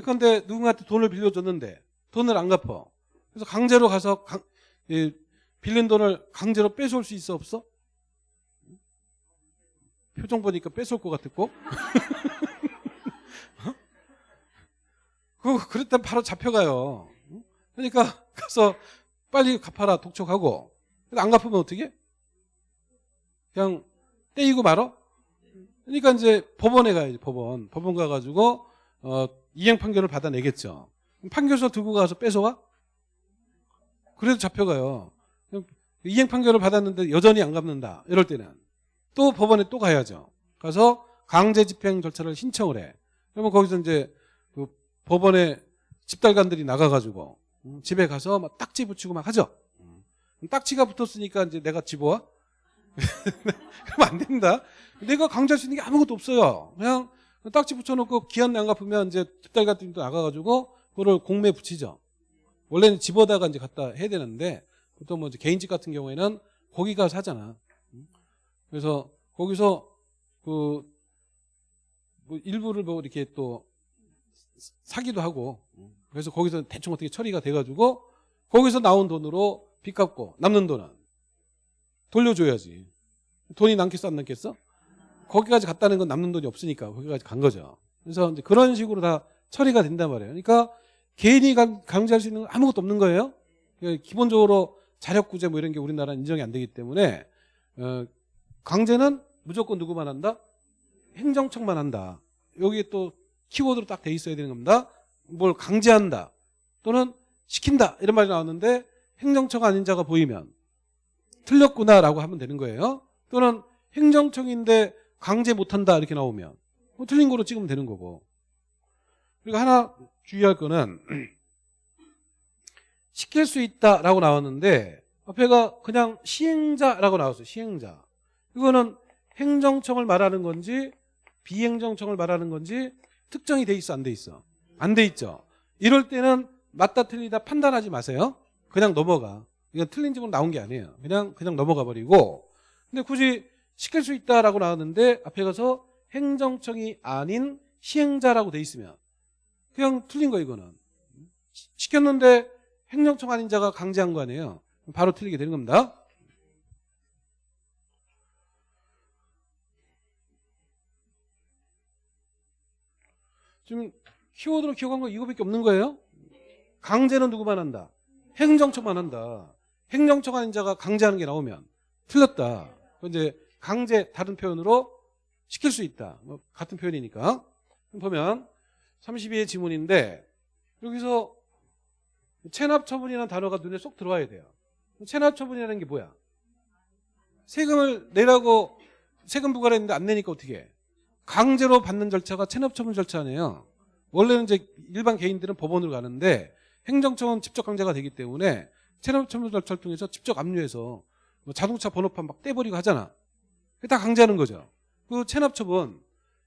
그런데 누군가한테 돈을 빌려줬는데 돈을 안 갚아. 그래서 강제로 가서 강- 이 빌린 돈을 강제로 뺏어올 수 있어 없어? 표정 보니까 뺏어올 것 같았고. 그 그랬다면 바로 잡혀가요. 그러니까 가서 빨리 갚아라 독촉하고 안 갚으면 어떻게? 그냥 떼이고 말어? 그러니까 이제 법원에 가야지 법원 법원 가가지고 어, 이행 판결을 받아내겠죠. 판결서 들고 가서 뺏어와? 그래도 잡혀가요. 이행 판결을 받았는데 여전히 안 갚는다. 이럴 때는 또 법원에 또 가야죠. 가서 강제 집행 절차를 신청을 해. 그러면 거기서 이제 그 법원에 집달관들이 나가가지고 음, 집에 가서 막 딱지 붙이고 막 하죠. 음. 딱지가 붙었으니까 이제 내가 집어와? 그러면 안 된다. 내가 강제할 수 있는 게 아무것도 없어요. 그냥 딱지 붙여놓고 기한 안 갚으면 이제 집달관들이 나가가지고 그거를 공매에 붙이죠. 원래는 집어다가 이제 갖다 해야 되는데 보통 뭐 개인집 같은 경우에는 거기 가서 하잖아. 그래서 거기서 그 뭐 일부를 뭐 이렇게 또 사기도 하고 그래서 거기서 대충 어떻게 처리가 돼가지고 거기서 나온 돈으로 빚 갚고 남는 돈은 돌려줘야지. 돈이 남겠어 안 남겠어? 거기까지 갔다는 건 남는 돈이 없으니까 거기까지 간 거죠. 그래서 그런 식으로 다 처리가 된단 말이에요. 그러니까 개인이 강- 강제할 수 있는 건 아무것도 없는 거예요. 그러니까 기본적으로 자력구제 뭐 이런 게 우리나라는 인정이 안 되기 때문에 어, 강제는 무조건 누구만 한다? 행정청만 한다. 여기에 또 키워드로 딱 돼 있어야 되는 겁니다. 뭘 강제한다 또는 시킨다 이런 말이 나왔는데 행정청 아닌 자가 보이면 틀렸구나라고 하면 되는 거예요. 또는 행정청인데 강제 못한다 이렇게 나오면 뭐 틀린 거로 찍으면 되는 거고. 그리고 하나 주의할 거는 시킬 수 있다라고 나왔는데 앞에가 그냥 시행자라고 나왔어요. 시행자. 이거는 행정청을 말하는 건지 비행정청을 말하는 건지 특정이 돼 있어 안 돼 있어? 안 돼 있죠. 이럴 때는 맞다 틀리다 판단하지 마세요. 그냥 넘어가. 이건 틀린 집으로 나온 게 아니에요. 그냥 그냥 넘어가 버리고. 근데 굳이 시킬 수 있다라고 나왔는데 앞에 가서 행정청이 아닌 시행자라고 돼 있으면 그냥 틀린 거 이거는. 시- 시켰는데 행정청 아닌 자가 강제한 거 아니에요. 바로 틀리게 되는 겁니다. 지금 키워드로 기억한 거 이거밖에 없는 거예요? 강제는 누구만 한다? 행정청만 한다. 행정청 아닌 자가 강제하는 게 나오면 틀렸다. 이제 강제 다른 표현으로 시킬 수 있다. 뭐 같은 표현이니까. 보면 32의 지문인데 여기서 체납 처분이라는 단어가 눈에 쏙 들어와야 돼요. 체납 처분이라는 게 뭐야? 세금을 내라고 세금 부과를 했는데 안 내니까 어떻게 해? 강제로 받는 절차가 체납 처분 절차네요. 원래는 이제 일반 개인들은 법원으로 가는데 행정청은 직접 강제가 되기 때문에 체납 처분 절차를 통해서 직접 압류해서 뭐 자동차 번호판 막 떼버리고 하잖아. 다 강제하는 거죠. 그 체납 처분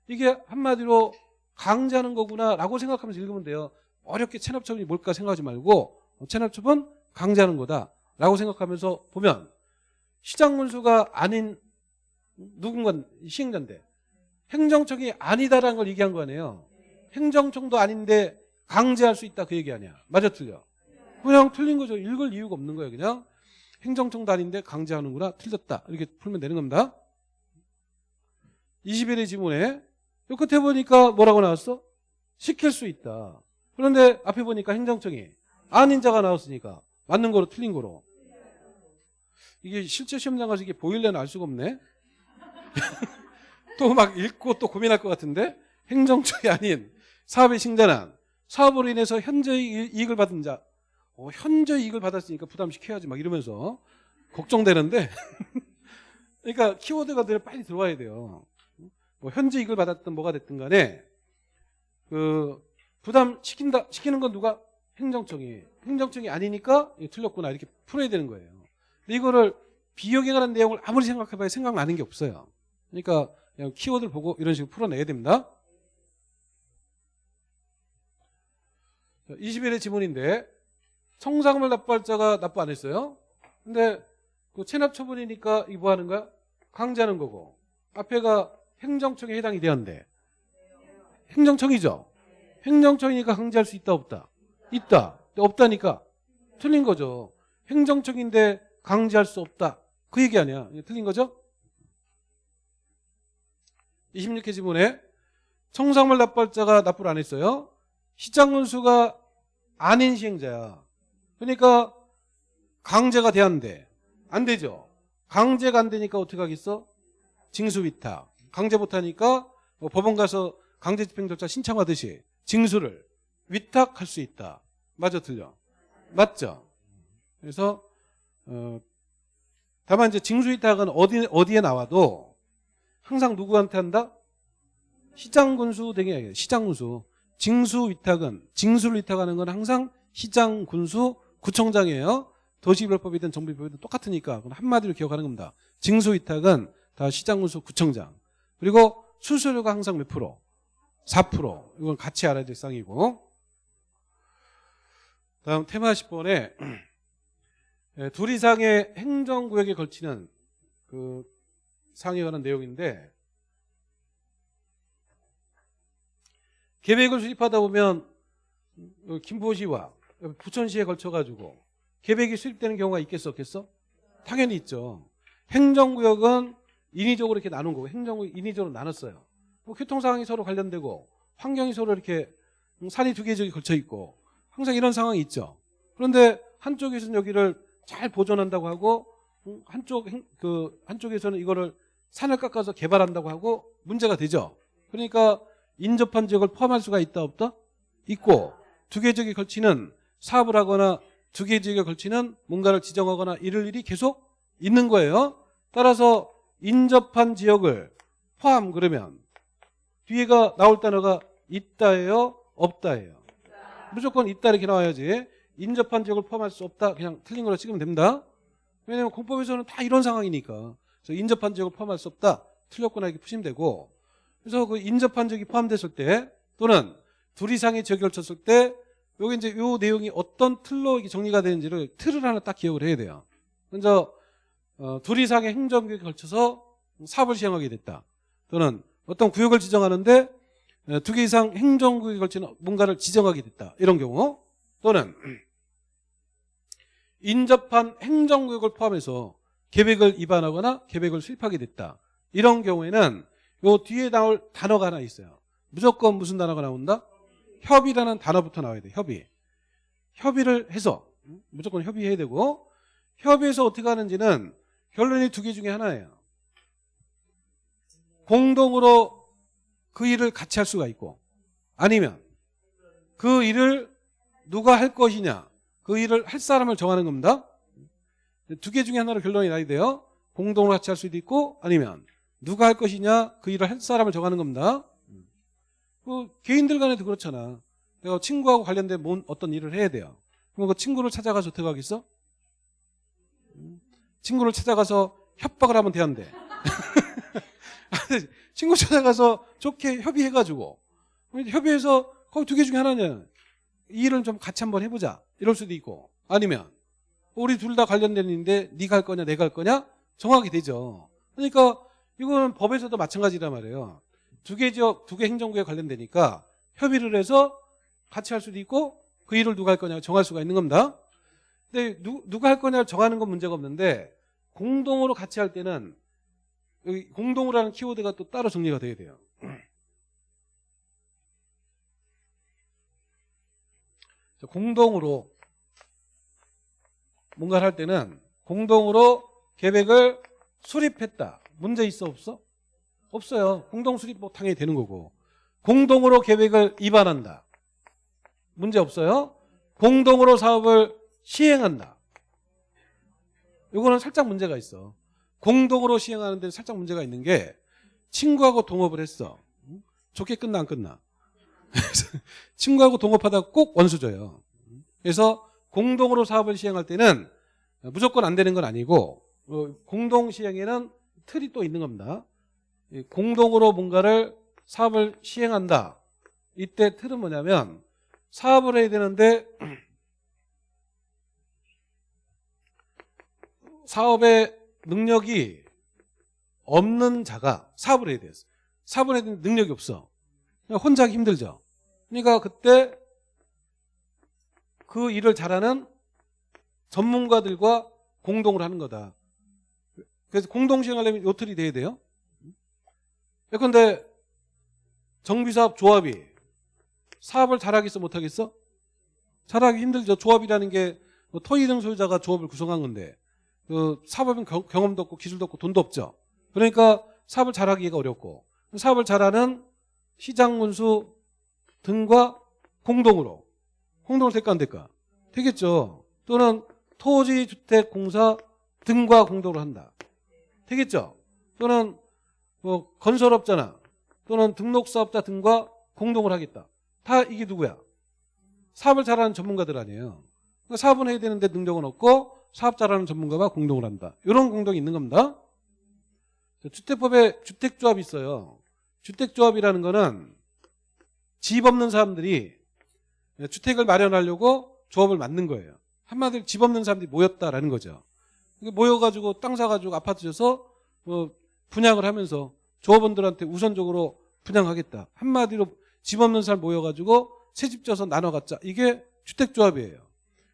이게 한마디로 강제하는 거구나라고 생각하면서 읽으면 돼요. 어렵게 체납 처분이 뭘까 생각하지 말고 어, 체납 처분 강제하는 거다라고 생각하면서 보면 시장 군수가 아닌 누군가 시행자인데 행정청이 아니다라는 걸 얘기한 거 아니에요. 행정청도 아닌데 강제할 수 있다 그 얘기 아니야. 맞아 틀려? 그냥 틀린 거죠. 읽을 이유가 없는 거예요. 그냥 행정청도 아닌데 강제하는구나 틀렸다 이렇게 풀면 되는 겁니다. 21의 지문에 요 끝에 보니까 뭐라고 나왔어? 시킬 수 있다. 그런데 앞에 보니까 행정청이 아닌 자가 나왔으니까 맞는 거로 틀린 거로 이게 실제 시험장 가서 이게 보일래는 알 수가 없네. 또 막 읽고 또 고민할 것 같은데 행정청이 아닌 사업의 신자는 사업으로 인해서 현재 이익을 받은 자 어, 현재 이익을 받았으니까 부담시켜야지 막 이러면서 걱정되는데 그러니까 키워드가 늘 빨리 들어와야 돼요. 뭐 이익을 받았든 뭐가 됐든 간에 그 부담 시킨다 시키는 건 누가 행정청이 행정청이 아니니까 틀렸구나 이렇게 풀어야 되는 거예요. 근데 이거를 비용에 관한 내용을 아무리 생각해봐야 생각나는 게 없어요. 그러니까 그냥 키워드를 보고 이런 식으로 풀어내야 됩니다. 21의 지문인데 청산금을 납부할 자가 납부 안 했어요. 근데 그 체납 처분이니까 이거 뭐 하는 거야? 강제하는 거고 앞에가 행정청에 해당이 되었는데 행정청이죠. 행정청이니까 강제할 수 있다 없다? 있다. 없다니까 틀린 거죠. 행정청인데 강제할 수 없다. 그 얘기 아니야. 틀린 거죠? 26회 지문에 청산물 납부할 자가 납부를 안 했어요. 시장군수가 아닌 시행자야. 그러니까 강제가 돼야하는데 안 되죠. 강제가 안 되니까 어떻게 하겠어? 징수위탁. 강제 못하니까 뭐 법원 가서 강제 집행 절차 신청하듯이 징수를 위탁할 수 있다. 맞아 틀려? 맞죠? 그래서 어, 다만 이제 징수 위탁은 어디 어디에 나와도 항상 누구한테 한다? 시장 군수 등이 아니에요. 시장 군수. 징수 위탁은 징수를 위탁하는 건 항상 시장 군수 구청장이에요. 도시개발법이든 정비법이든 똑같으니까 한마디로 기억하는 겁니다. 징수 위탁은 다 시장 군수 구청장. 그리고 수수료가 항상 몇 프로? 4% 이건 같이 알아야 될 상이고 다음 테마 10번에 둘 이상의 행정구역에 걸치는 그 상에 관한 내용인데 계획을 수립하다 보면 김포시와 부천시에 걸쳐가지고 계획이 수립되는 경우가 있겠어 없겠어? 당연히 있죠. 행정구역은 인위적으로 이렇게 나눈 거고 행정구역 인위적으로 나눴어요. 뭐 교통 상황이 서로 관련되고 환경이 서로 이렇게 산이 두개 저기 걸쳐 있고 항상 이런 상황이 있죠. 그런데 한쪽에서는 여기를 잘 보존한다고 하고 한쪽 그 한쪽에서는 이거를 산을 깎아서 개발한다고 하고 문제가 되죠. 그러니까 인접한 지역을 포함할 수가 있다 없다? 있고 두 개 지역에 걸치는 사업을 하거나 두 개 지역에 걸치는 뭔가를 지정하거나 이럴 일이 계속 있는 거예요. 따라서 인접한 지역을 포함 그러면 뒤에가 나올 단어가 있다예요? 없다예요? 무조건 있다 이렇게 나와야지 인접한 지역을 포함할 수 없다 그냥 틀린 걸로 찍으면 됩니다. 왜냐하면 공법에서는 다 이런 상황이니까 그래서 인접한 지역을 포함할 수 없다 틀렸거나 이렇게 푸시면 되고 그래서 그 인접한 지역이 포함됐을 때 또는 둘 이상의 지역이 걸쳤을 때 여기 이제 요 내용이 어떤 틀로 정리가 되는지를 틀을 하나 딱 기억을 해야 돼요. 먼저 어, 둘 이상의 행정구역에 걸쳐서 사업을 시행하게 됐다. 또는 어떤 구역을 지정하는데 어, 두개 이상 행정구역에 걸치는 뭔가를 지정하게 됐다. 이런 경우 또는 인접한 행정구역을 포함해서 계획을 위반하거나 계획을 수립하게 됐다. 이런 경우에는 요 뒤에 나올 단어가 하나 있어요. 무조건 무슨 단어가 나온다? 협의라는 단어부터 나와야 돼. 협의. 협의를 해서 무조건 협의해야 되고 협의해서 어떻게 하는지는 결론이 두 개 중에 하나예요. 공동으로 그 일을 같이 할 수가 있고 아니면 그 일을 누가 할 것이냐 그 일을 할 사람을 정하는 겁니다. 두 개 중에 하나로 결론이 나야 돼요. 공동으로 같이 할 수도 있고 아니면 누가 할 것이냐 그 일을 할 사람을 정하는 겁니다. 그 개인들 간에도 그렇잖아. 내가 친구하고 관련된 뭔 어떤 일을 해야 돼요. 그럼 그 친구를 찾아가서 어떻게 하겠어? 친구를 찾아가서 협박을 하면 돼안돼 친구 찾아가서 좋게 협의해가지고. 협의해서 거기 두 개 중에 하나냐 이 일을 좀 같이 한번 해보자. 이럴 수도 있고. 아니면 우리 둘 다 관련된 일인데 네가 할 거냐 내가 할 거냐? 정하게 되죠. 그러니까 이거는 법에서도 마찬가지란 말이에요. 두 개 지역 두 개 행정구에 관련되니까 협의를 해서 같이 할 수도 있고 그 일을 누가 할 거냐 정할 수가 있는 겁니다. 근데 누, 누가 할 거냐를 정하는 건 문제가 없는데 공동으로 같이 할 때는 여기 공동으로 하는 키워드가 또 따로 정리가 돼야 돼요. 자, 공동으로 뭔가를 할 때는 공동으로 계획을 수립했다. 문제 있어 없어? 없어요. 공동 수립 뭐 당연히 되는 거고. 공동으로 계획을 입안한다. 문제 없어요. 공동으로 사업을 시행한다. 이거는 살짝 문제가 있어. 공동으로 시행하는 데는 살짝 문제가 있는 게 친구하고 동업을 했어. 응? 좋게 끝나 안 끝나? 친구하고 동업하다가 꼭 원수 줘요. 그래서 공동으로 사업을 시행할 때는 무조건 안 되는 건 아니고 어, 공동 시행에는 틀이 또 있는 겁니다. 이 공동으로 뭔가를 사업을 시행한다. 이때 틀은 뭐냐면 사업을 해야 되는데 사업의 능력이 없는 자가 사업을 해야 돼요. 사업을 해야 되는 능력이 없어. 혼자 하기 힘들죠. 그러니까 그때 그 일을 잘하는 전문가들과 공동을 하는 거다. 그래서 공동 시행하려면 요틀이 돼야 돼요. 예컨대 정비사업 조합이 사업을 잘하겠어 못하겠어? 잘하기 힘들죠. 조합이라는 게뭐 토이등 소유자가 조합을 구성한 건데 그 사업은 경- 경험도 없고 기술도 없고 돈도 없죠. 그러니까 사업을 잘하기가 어렵고 사업을 잘하는 시장 군수 등과 공동으로 공동을 될까 안 될까? 되겠죠. 또는 토지주택공사 등과 공동으로 한다. 되겠죠. 또는 뭐 건설업자나 또는 등록사업자 등과 공동을 하겠다. 다 이게 누구야? 사업을 잘하는 전문가들 아니에요. 그러니까 사업은 해야 되는데 능력은 없고 사업 잘하는 전문가가 공동을 한다. 이런 공동이 있는 겁니다. 자, 주택법에 주택조합이 있어요. 주택조합이라는 거는 집 없는 사람들이 주택을 마련하려고 조합을 만든 거예요. 한마디로 집 없는 사람들이 모였다라는 거죠. 모여가지고 땅 사가지고 아파트 줘서 뭐 분양을 하면서 조합원들한테 우선적으로 분양하겠다. 한마디로 집 없는 사람 모여가지고 새집 져서 나눠 갖자. 이게 주택조합이에요.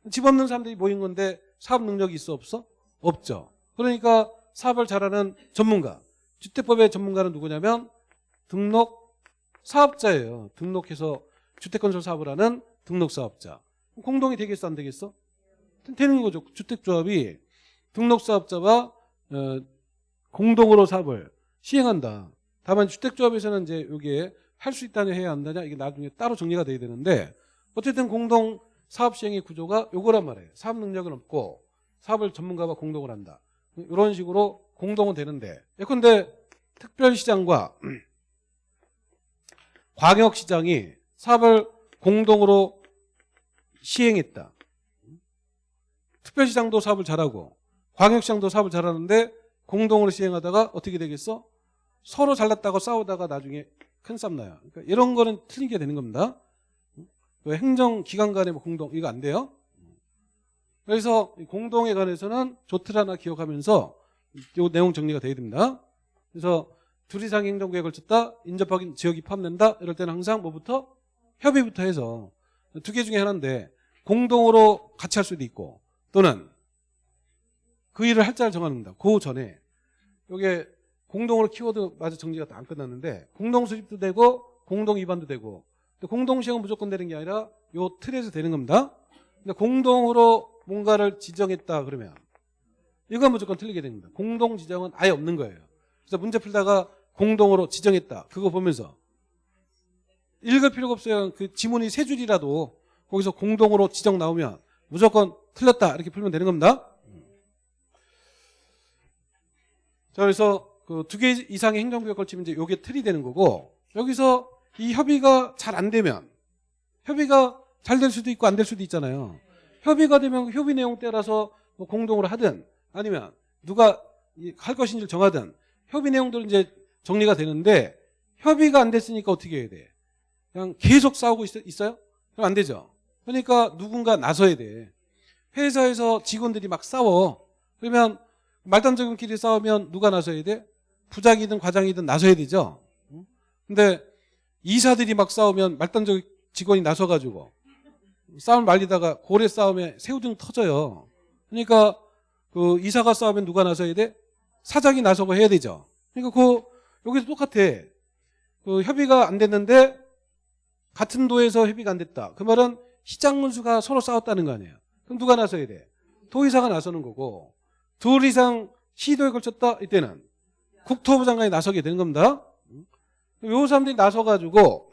집 없는 사람들이 모인 건데 사업 능력이 있어 없어? 없죠. 그러니까 사업을 잘하는 전문가. 주택법의 전문가는 누구냐면 등록 사업자예요. 등록해서 주택건설 사업을 하는 등록 사업자. 공동이 되겠어 안 되겠어? 되는 거죠. 주택조합이 등록 사업자와 어, 공동으로 사업을 시행한다. 다만 주택조합에서는 이제 여기에 할 수 있다냐 해야 한다냐 이게 나중에 따로 정리가 돼야 되는데 어쨌든 공동 사업 시행의 구조가 요거란 말이에요. 사업 능력은 없고 사업을 전문가와 공동을 한다. 이런 식으로 공동은 되는데 예컨대 특별시장과 광역시장이 사업을 공동으로 시행했다. 특별시장도 사업을 잘하고 광역시장도 사업을 잘하는데 공동으로 시행하다가 어떻게 되겠어? 서로 잘났다고 싸우다가 나중에 큰 싸움 나요. 그러니까 이런 거는 틀리게 되는 겁니다. 그 행정기관 간의 뭐 공동 이거 안 돼요. 그래서 이 공동에 관해서는 조틀 하나 기억하면서 이 내용 정리가 돼야 됩니다. 그래서 둘 이상 행정구역을 쳤다 인접하긴 지역이 포함된다 이럴 때는 항상 뭐부터 협의부터 해서 두 개 중에 하나인데 공동으로 같이 할 수도 있고 또는 그 일을 할 자를 정하는 겁니다. 그 전에 이게 공동으로 키워드 마저 정리가 다 안 끝났는데 공동 수립도 되고 공동 위반도 되고 공동 시행은 무조건 되는 게 아니라 요 틀에서 되는 겁니다. 근데 공동으로 뭔가를 지정했다 그러면 이건 무조건 틀리게 됩니다. 공동 지정은 아예 없는 거예요. 그래서 문제 풀다가 공동으로 지정했다. 그거 보면서 읽을 필요가 없어요. 그 지문이 세 줄이라도 거기서 공동으로 지정 나오면 무조건 틀렸다. 이렇게 풀면 되는 겁니다. 자, 그래서 그 두 개 이상의 행정구역 걸치면 이제 요게 틀이 되는 거고 여기서 이 협의가 잘 안 되면 협의가 잘 될 수도 있고 안 될 수도 있잖아요. 협의가 되면 그 협의 내용 따라서 뭐 공동으로 하든 아니면 누가 이- 할 것인지를 정하든 협의 내용들은 이제 정리가 되는데 협의가 안 됐으니까 어떻게 해야 돼? 그냥 계속 싸우고 있, 어요 그럼 안 되죠. 그러니까 누군가 나서야 돼. 회사에서 직원들이 막 싸워. 그러면 말단적인끼리 싸우면 누가 나서야 돼? 부장이든 과장이든 나서야 되죠. 응? 근데 이사들이 막 싸우면 말단적 직원이 나서가지고 싸움 말리다가 고래 싸움에 새우등 터져요. 그러니까 그 이사가 싸우면 누가 나서야 돼? 사장이 나서고 해야 되죠. 그러니까 그 여기서 똑같아. 그 협의가 안 됐는데 같은 도에서 협의가 안 됐다. 그 말은 시장 문수가 서로 싸웠다는 거 아니에요. 그럼 누가 나서야 돼? 도의사가 나서는 거고 둘 이상 시도에 걸쳤다 이때는 국토부 장관이 나서게 되는 겁니다. 요 사람들이 나서가지고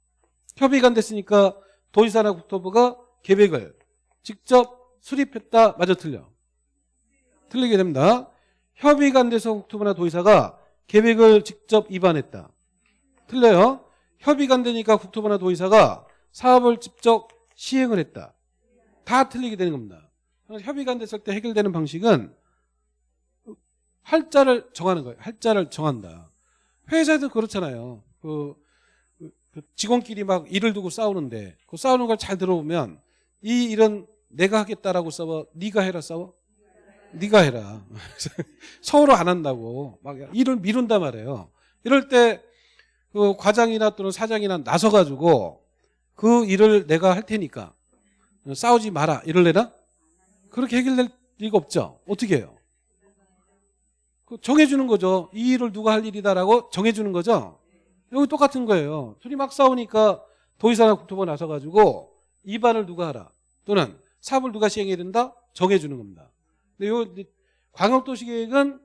협의가 안 됐으니까 도지사나 국토부가 계획을 직접 수립했다. 맞아 틀려. 틀리게 됩니다. 협의가 안 돼서 국토부나 도지사가 계획을 직접 위반했다. 틀려요. 협의가 안 되니까 국토부나 도지사가 사업을 직접 시행을 했다. 다 틀리게 되는 겁니다. 협의가 안 됐을 때 해결되는 방식은 할자를 정하는 거예요. 할자를 정한다. 회사에도 그렇잖아요. 그, 그- 그 직원끼리 막 일을 두고 싸우는데 그 싸우는 걸 잘 들어보면 이 일은 내가 하겠다라고 싸워 네가 해라 싸워? 네가 해라. 서로 안 한다고 막 일을 미룬단 말이에요. 이럴 때 그 과장이나 또는 사장이나 나서가지고 그 일을 내가 할 테니까 싸우지 마라. 이럴래나? 그렇게 해결될 리가 없죠. 어떻게 해요? 그 정해주는 거죠 이 일을 누가 할 일이다라고 정해주는 거죠 여기 똑같은 거예요. 둘이 막 싸우니까 도의사나 국토부가 나서가지고 입안을 누가 하라 또는 사업을 누가 시행해야 된다 정해주는 겁니다. 근데 요 광역도시계획은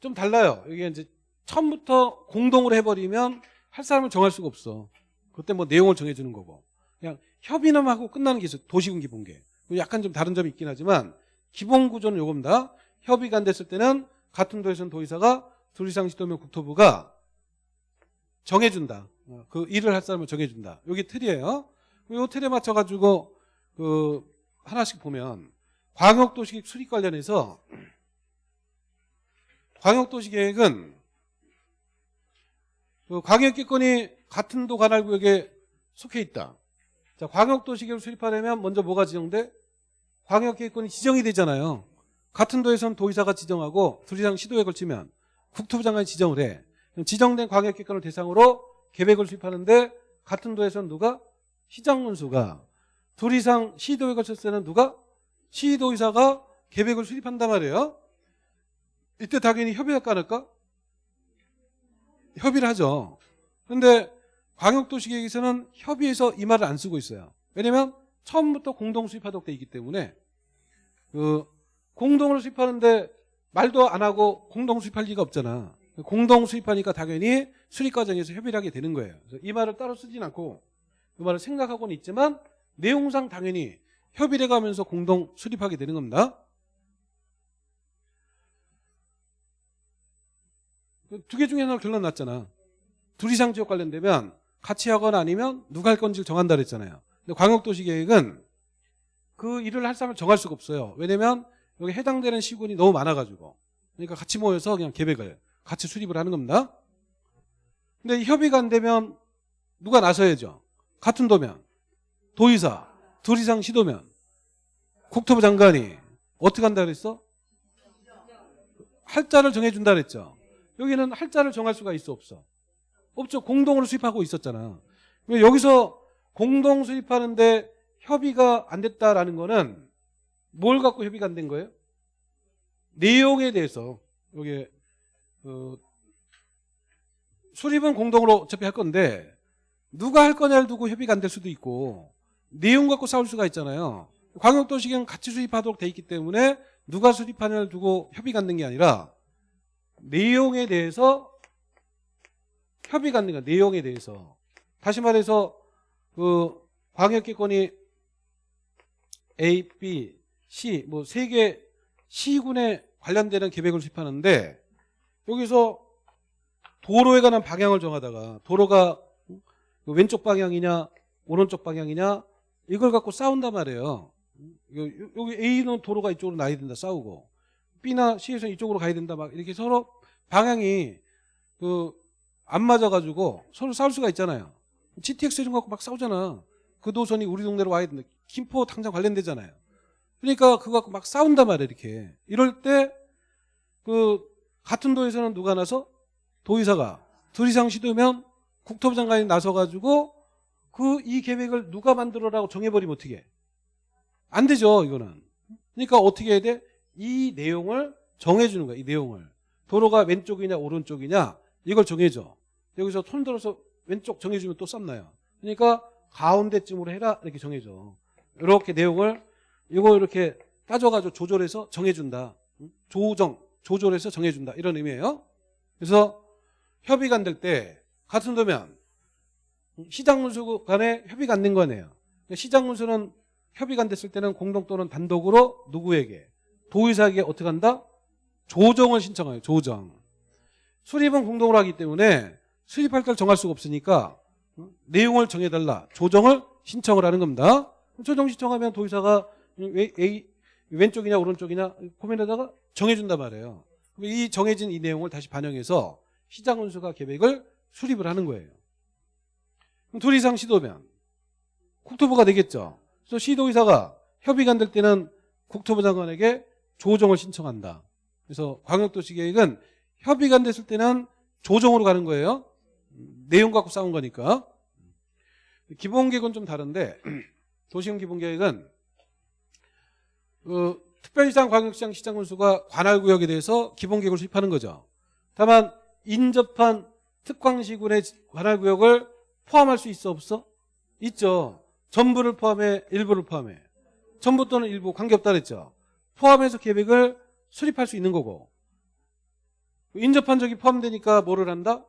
좀 달라요. 이게 이제 처음부터 공동으로 해버리면 할 사람을 정할 수가 없어. 그때 뭐 내용을 정해주는 거고 그냥 협의만 하고 끝나는 게 있어요. 도시군 기본계. 약간 좀 다른 점이 있긴 하지만 기본 구조는 요겁니다. 협의가 안 됐을 때는 같은 도에서는 도의사가 둘 이상 시도면 국토부가 정해준다. 어, 그 일을 할 사람을 정해준다. 여기 틀이에요. 이 틀에 맞춰가지고 그 하나씩 보면 광역도시계획 수립 관련해서 광역도시계획은 그 광역기권이 같은 도 관할구역에 속해 있다. 자, 광역도시계획을 수립하려면 먼저 뭐가 지정돼? 광역기획권이 지정이 되잖아요. 같은 도에서는 도의사가 지정하고 둘 이상 시도에 걸치면 국토부 장관이 지정을 해. 지정된 광역기관을 대상으로 계획을 수립하는데 같은 도에서는 누가? 시장문수가 둘 이상 시도에 걸쳤을 때는 누가? 시도의사가 계획을 수립한단 말이에요. 이때 당연히 협의할까 안 할까? 협의를 하죠. 그런데 광역도시계획에서는 협의해서 이 말을 안 쓰고 있어요. 왜냐면 처음부터 공동 수립하도록 돼 있기 때문에 그 공동으로 수립하는데 말도 안 하고 공동 수립할 리가 없잖아. 공동 수립하니까 당연히 수립 과정에서 협의를 하게 되는 거예요. 이 말을 따로 쓰진 않고 그 말을 생각하고는 있지만 내용상 당연히 협의를 가면서 공동 수립하게 되는 겁니다. 두 개 중에 하나 결론 났잖아. 둘 이상 지역 관련되면 같이 하거나 아니면 누가 할 건지를 정한다 그랬잖아요. 근데 광역도시계획은 그 일을 할 사람을 정할 수가 없어요. 왜냐면 여기 해당되는 시군이 너무 많아가지고 그러니까 같이 모여서 그냥 계획을 같이 수립을 하는 겁니다. 근데 협의가 안 되면 누가 나서야죠. 같은 도면 도의사 둘 이상 시도면 국토부 장관이 어떻게 한다 그랬어? 할자를 정해준다 그랬죠. 여기는 할자를 정할 수가 있어 없어? 없죠. 공동으로 수립하고 있었잖아. 여기서 공동 수립하는데 협의가 안 됐다라는 거는 뭘 갖고 협의가 안 된 거예요? 내용에 대해서 여기 어, 수립은 공동으로 어차피 할 건데 누가 할 거냐를 두고 협의가 안 될 수도 있고 내용 갖고 싸울 수가 있잖아요. 광역도시계획은 같이 수립하도록 돼 있기 때문에 누가 수립하냐를 두고 협의가 안 된 게 아니라 내용에 대해서 협의가 안 된 거야. 내용에 대해서. 다시 말해서 그 광역기권이 A, B, C 뭐세개 시군에 관련되는 계획을 수립하는데 여기서 도로에 관한 방향을 정하다가 도로가 그 왼쪽 방향이냐 오른쪽 방향이냐 이걸 갖고 싸운단 말이에요. 요- 여기 A는 도로가 이쪽으로 나야 된다 싸우고 B나 C에서 이쪽으로 가야 된다 막 이렇게 서로 방향이 그 안 맞아가지고 서로 싸울 수가 있잖아요. GTX 이런 거 갖고 막 싸우잖아. 그 노선이 우리 동네로 와야 된다. 김포 당장 관련되잖아요. 그러니까 그거 갖고 막 싸운단 말이에요 이렇게. 이럴 때 그 같은 도에서는 누가 나서? 도의사가. 둘 이상 시도면 국토부 장관이 나서가지고 그 이 계획을 누가 만들어라고 정해버리면 어떻게 해? 안 되죠 이거는. 그러니까 어떻게 해야 돼? 이 내용을 정해주는 거야 이 내용을. 도로가 왼쪽이냐 오른쪽이냐 이걸 정해줘. 여기서 손 들어서 왼쪽 정해주면 또 쌈나요. 그러니까 가운데쯤으로 해라 이렇게 정해줘. 이렇게 내용을 이거 이렇게 따져가지고 조절해서 정해준다 응? 조정 조절해서 정해준다 이런 의미예요 그래서 협의가 안 될 때 같은 도면 시장 문수 간에 협의가 안 된 거네요. 시장 문수는 협의가 안 됐을 때는 공동 또는 단독으로 누구에게 도의사에게 어떻게 한다? 조정을 신청해요. 조정. 수립은 공동으로 하기 때문에 수립할 때를 정할 수가 없으니까 내용을 정해달라. 조정을 신청을 하는 겁니다. 조정 신청하면 도의사가 왜- A- 왼쪽이냐 오른쪽이냐 고민하다가 정해준단 말이에요. 이 정해진 이 내용을 다시 반영해서 시장 운수가 계획을 수립을 하는 거예요. 그럼 둘 이상 시도면 국토부가 되겠죠. 그래서 시도의사가 협의가 안 될 때는 국토부 장관에게 조정을 신청한다. 그래서 광역도시 계획은 협의가 안 됐을 때는 조정으로 가는 거예요. 음, 내용 갖고 싸운 거니까. 기본계획은 좀 다른데 도시형 기본계획은 그 특별시장, 광역시장, 시장 군수가 관할구역에 대해서 기본계획을 수립하는 거죠. 다만 인접한 특광시군의 관할구역을 포함할 수 있어 없어? 있죠. 전부를 포함해 일부를 포함해. 전부 또는 일부 관계없다 그랬죠. 포함해서 계획을 수립할 수 있는 거고 인접한 적이 포함되니까 뭐를 한다?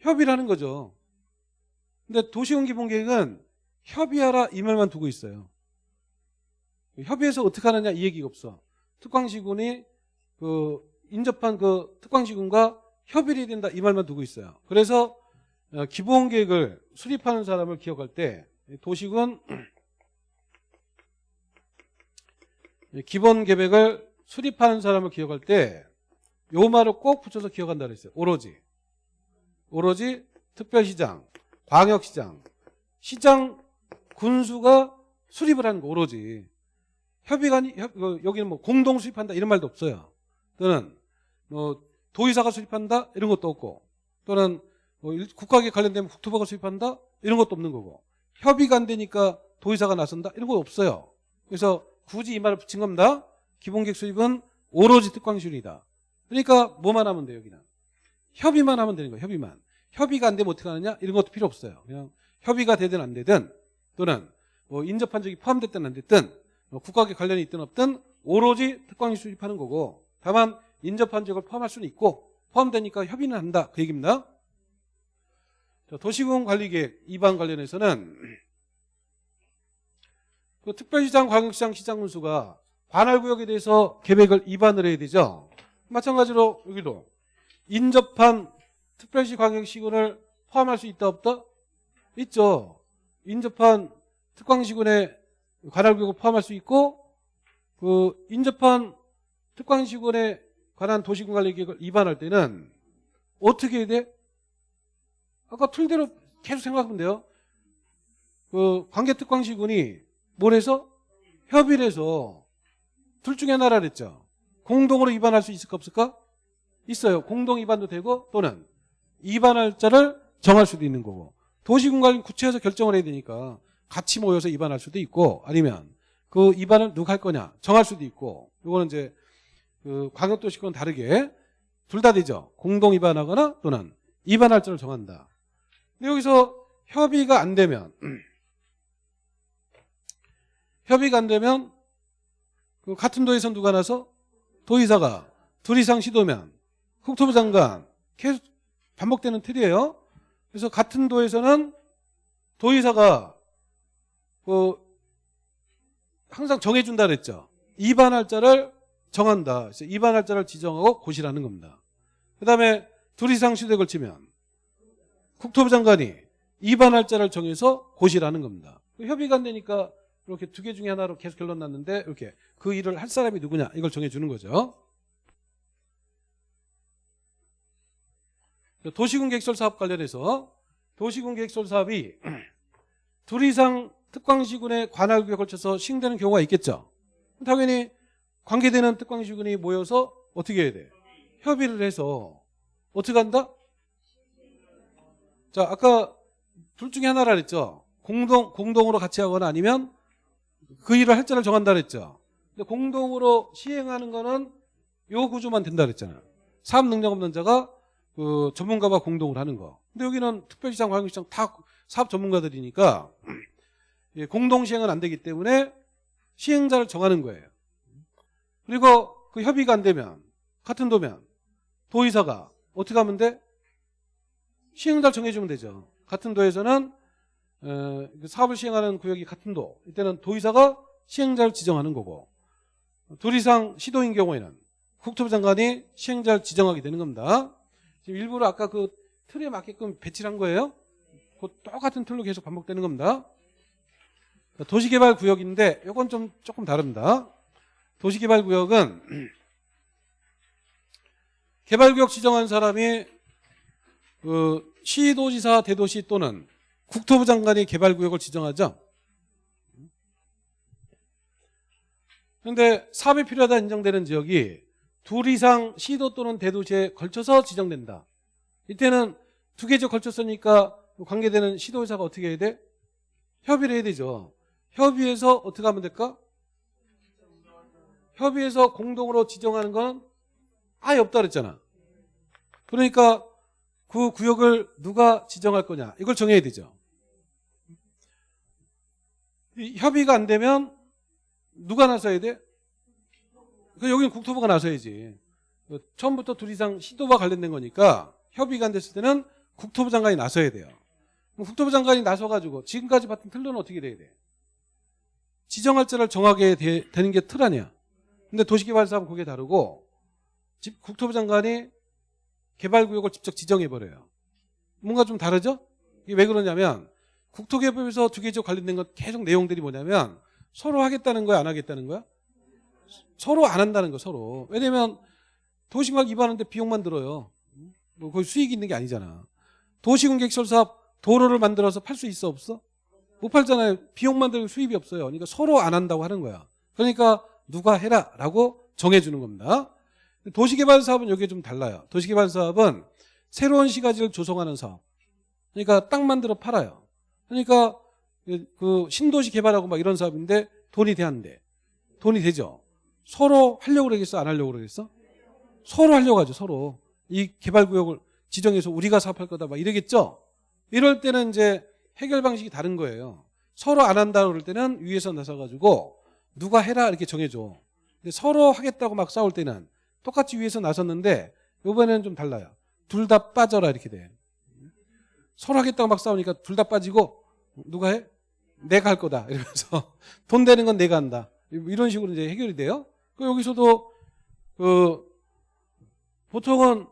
협의를 하는 거죠. 근데 도시공 기본계획은 협의하라 이 말만 두고 있어요. 협의해서 어떻게 하느냐 이 얘기가 없어. 특광시군이 그 인접한 그 특광시군과 협의를 해야 된다 이 말만 두고 있어요. 그래서 어, 기본 계획을 수립하는 사람을 기억할 때 도시군 기본 계획을 수립하는 사람을 기억할 때 요 말을 꼭 붙여서 기억한다 그랬어요. 오로지 오로지 특별시장, 광역시장, 시장 군수가 수립을 하는 거 오로지 협의가 아니 협- 어, 여기는 뭐 공동 수립한다 이런 말도 없어요. 또는 뭐 도의사가 수립한다 이런 것도 없고 또는 뭐 일- 국가계 관련되면 국토부가 수립한다 이런 것도 없는 거고 협의가 안 되니까 도의사가 나선다 이런 거 없어요. 그래서 굳이 이 말을 붙인 겁니다. 기본계획 수립은 오로지 특광시군이다. 그러니까 뭐만 하면 돼요 여기는 협의만 하면 되는 거예요. 협의만 협의가 안 되면 어떻게 하느냐 이런 것도 필요 없어요. 그냥 협의가 되든 안 되든 또는 뭐 인접한 적이 포함됐든 안 됐든 뭐 국가계 관련이 있든 없든 오로지 특광이 수립하는 거고 다만 인접한 적을 포함할 수는 있고 포함되니까 협의는 한다 그 얘기입니다. 자, 도시공 관리계획 2반 관련해서는 그 특별시장, 광역시장, 시장 군수가 관할구역에 대해서 계획을 입안을 해야 되죠. 마찬가지로 여기도 인접한 특별시, 광역시군을 포함할 수 있다 없다? 있죠. 인접한 특광시군에 관할구역을 포함할 수 있고 그 인접한 특광시군에 관한 도시군관리계획을 입안할 때는 어떻게 해야 돼? 아까 틀대로 계속 생각하면 돼요. 그 관계특광시군이 뭘 해서? 협의를 해서 둘 중에 하나라 그랬죠. 공동으로 입안할 수 있을까 없을까? 있어요. 공동 입안도 되고 또는 입안할 자를 정할 수도 있는 거고 도시군관리 구체에서 결정을 해야 되니까 같이 모여서 입안할 수도 있고 아니면 그 입안을 누가 할 거냐 정할 수도 있고 이거는 이제 그 광역도시권 다르게 둘 다 되죠. 공동 입안하거나 또는 입안할 자를 정한다. 근데 여기서 협의가 안 되면 협의가 안 되면 그 같은 도에서 누가 나서 도의사가 둘 이상 시도면 국토부 장관 계속 반복되는 틀이에요. 그래서 같은 도에서는 도의사가 그 항상 정해준다 그랬죠. 이반할자를 정한다. 그래서 이반할자를 지정하고 고시라는 겁니다. 그 다음에 둘 이상 시도에 걸치면 국토부 장관이 이반할자를 정해서 고시라는 겁니다. 협의가 안 되니까 이렇게 두 개 중에 하나로 계속 결론 났는데 이렇게 그 일을 할 사람이 누구냐 이걸 정해주는 거죠. 도시군 계획설 사업 관련해서 도시군 계획설 사업이 둘 이상 특광시군의 관할구에 걸쳐서 시행되는 경우가 있겠죠. 당연히 관계되는 특광시군이 모여서 어떻게 해야 돼? 협의를 해서 어떻게 한다? 자, 아까 둘 중에 하나라 그랬죠. 공동 공동으로 같이 하거나 아니면 그 일을 할 자를 정한다 그랬죠. 근데 공동으로 시행하는 거는 요 구조만 된다 그랬잖아. 사업 능력 없는 자가 그 전문가와 공동으로 하는 거. 근데 여기는 특별시장, 광역시장 다 사업 전문가들이니까 예, 공동 시행은 안 되기 때문에 시행자를 정하는 거예요. 그리고 그 협의가 안 되면 같은 도면 도의사가 어떻게 하면 돼? 시행자를 정해주면 되죠. 같은 도에서는 어, 그 사업을 시행하는 구역이 같은 도 이때는 도의사가 시행자를 지정하는 거고 둘 이상 시도인 경우에는 국토부 장관이 시행자를 지정하게 되는 겁니다. 지금 일부러 아까 그 틀에 맞게끔 배치를 한 거예요. 그 똑같은 틀로 계속 반복되는 겁니다. 도시개발 구역인데 이건 좀 조금 다릅니다. 도시개발 구역은 개발구역 지정한 사람이 그 시도지사 대도시 또는 국토부 장관이 개발구역을 지정하죠. 그런데 사업이 필요하다 인정되는 지역이 둘 이상 시도 또는 대도시에 걸쳐서 지정된다. 이때는 두개 지역 걸쳤으니까 관계되는 시도의사가 어떻게 해야 돼? 협의를 해야 되죠. 협의해서 어떻게 하면 될까? 협의해서 공동으로 지정하는 건 아예 없다 그랬잖아. 그러니까 그 구역을 누가 지정할 거냐 이걸 정해야 되죠. 협의가 안 되면 누가 나서야 돼? 그 여기는 국토부가 나서야지. 처음부터 둘 이상 시도와 관련된 거니까 협의가 안 됐을 때는 국토부 장관이 나서야 돼요. 국토부 장관이 나서가지고 지금까지 봤던 틀로는 어떻게 돼야 돼? 지정할 자를 정하게 되, 는 게 틀 아니야. 근데 도시개발사업은 그게 다르고 집, 국토부 장관이 개발구역을 직접 지정해버려요. 뭔가 좀 다르죠? 이게 왜 그러냐면 국토개발에서 두 개 지역 관련된 건 계속 내용들이 뭐냐면 서로 하겠다는 거야 안 하겠다는 거야? 서로 안 한다는 거 서로. 왜냐면 도시막 입하는데 비용만 들어요. 뭐 거기 수익이 있는 게 아니잖아. 도시군객설 사업 도로를 만들어서 팔 수 있어 없어? 못 팔잖아요. 비용만 들고 수입이 없어요. 그러니까 서로 안 한다고 하는 거야. 그러니까 누가 해라 라고 정해주는 겁니다. 도시개발 사업은 여기에 좀 달라요. 도시개발 사업은 새로운 시가지를 조성하는 사업. 그러니까 땅 만들어 팔아요. 그러니까 그 신도시 개발하고 막 이런 사업인데 돈이 돼안돼 돈이 되죠. 서로 하려고 그러겠어? 안 하려고 그러겠어? 서로 하려고 하죠. 서로. 이 개발구역을 지정해서 우리가 사업할 거다 막 이러겠죠. 이럴 때는 이제 해결 방식이 다른 거예요. 서로 안 한다 그럴 때는 위에서 나서가지고 누가 해라 이렇게 정해줘. 근데 서로 하겠다고 막 싸울 때는 똑같이 위에서 나섰는데 이번에는 좀 달라요. 둘 다 빠져라 이렇게 돼. 서로 하겠다고 막 싸우니까 둘 다 빠지고 누가 해? 내가 할 거다 이러면서 돈 되는 건 내가 한다. 이런 식으로 이제 해결이 돼요. 그 여기서도 그 보통은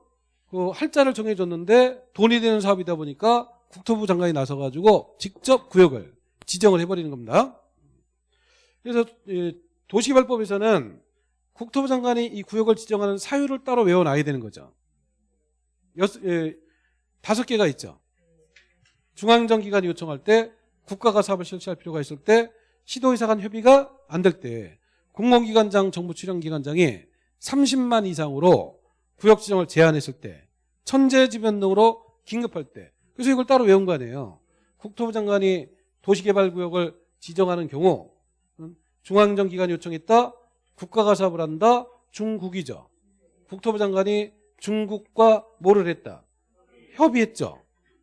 그 할자를 정해줬는데 돈이 되는 사업이다 보니까 국토부 장관이 나서가지고 직접 구역을 지정을 해버리는 겁니다. 그래서 도시개발법에서는 국토부 장관이 이 구역을 지정하는 사유를 따로 외워놔야 되는 거죠. 여섯, 예, 다섯 개가 있죠. 중앙정기관이 요청할 때 국가가 사업을 실시할 필요가 있을 때 시도의사 간 협의가 안 될 때 공공기관장 정부 출연기관장이 30만 이상으로 구역 지정을 제한했을 때 천재지변 등으로 긴급할 때 그래서 이걸 따로 외운 거 아니에요. 국토부 장관이 도시개발구역을 지정하는 경우 중앙정기관이 요청했다. 국가가 사업을 한다. 중국이죠. 국토부 장관이 중국과 뭐를 했다. 협의했죠.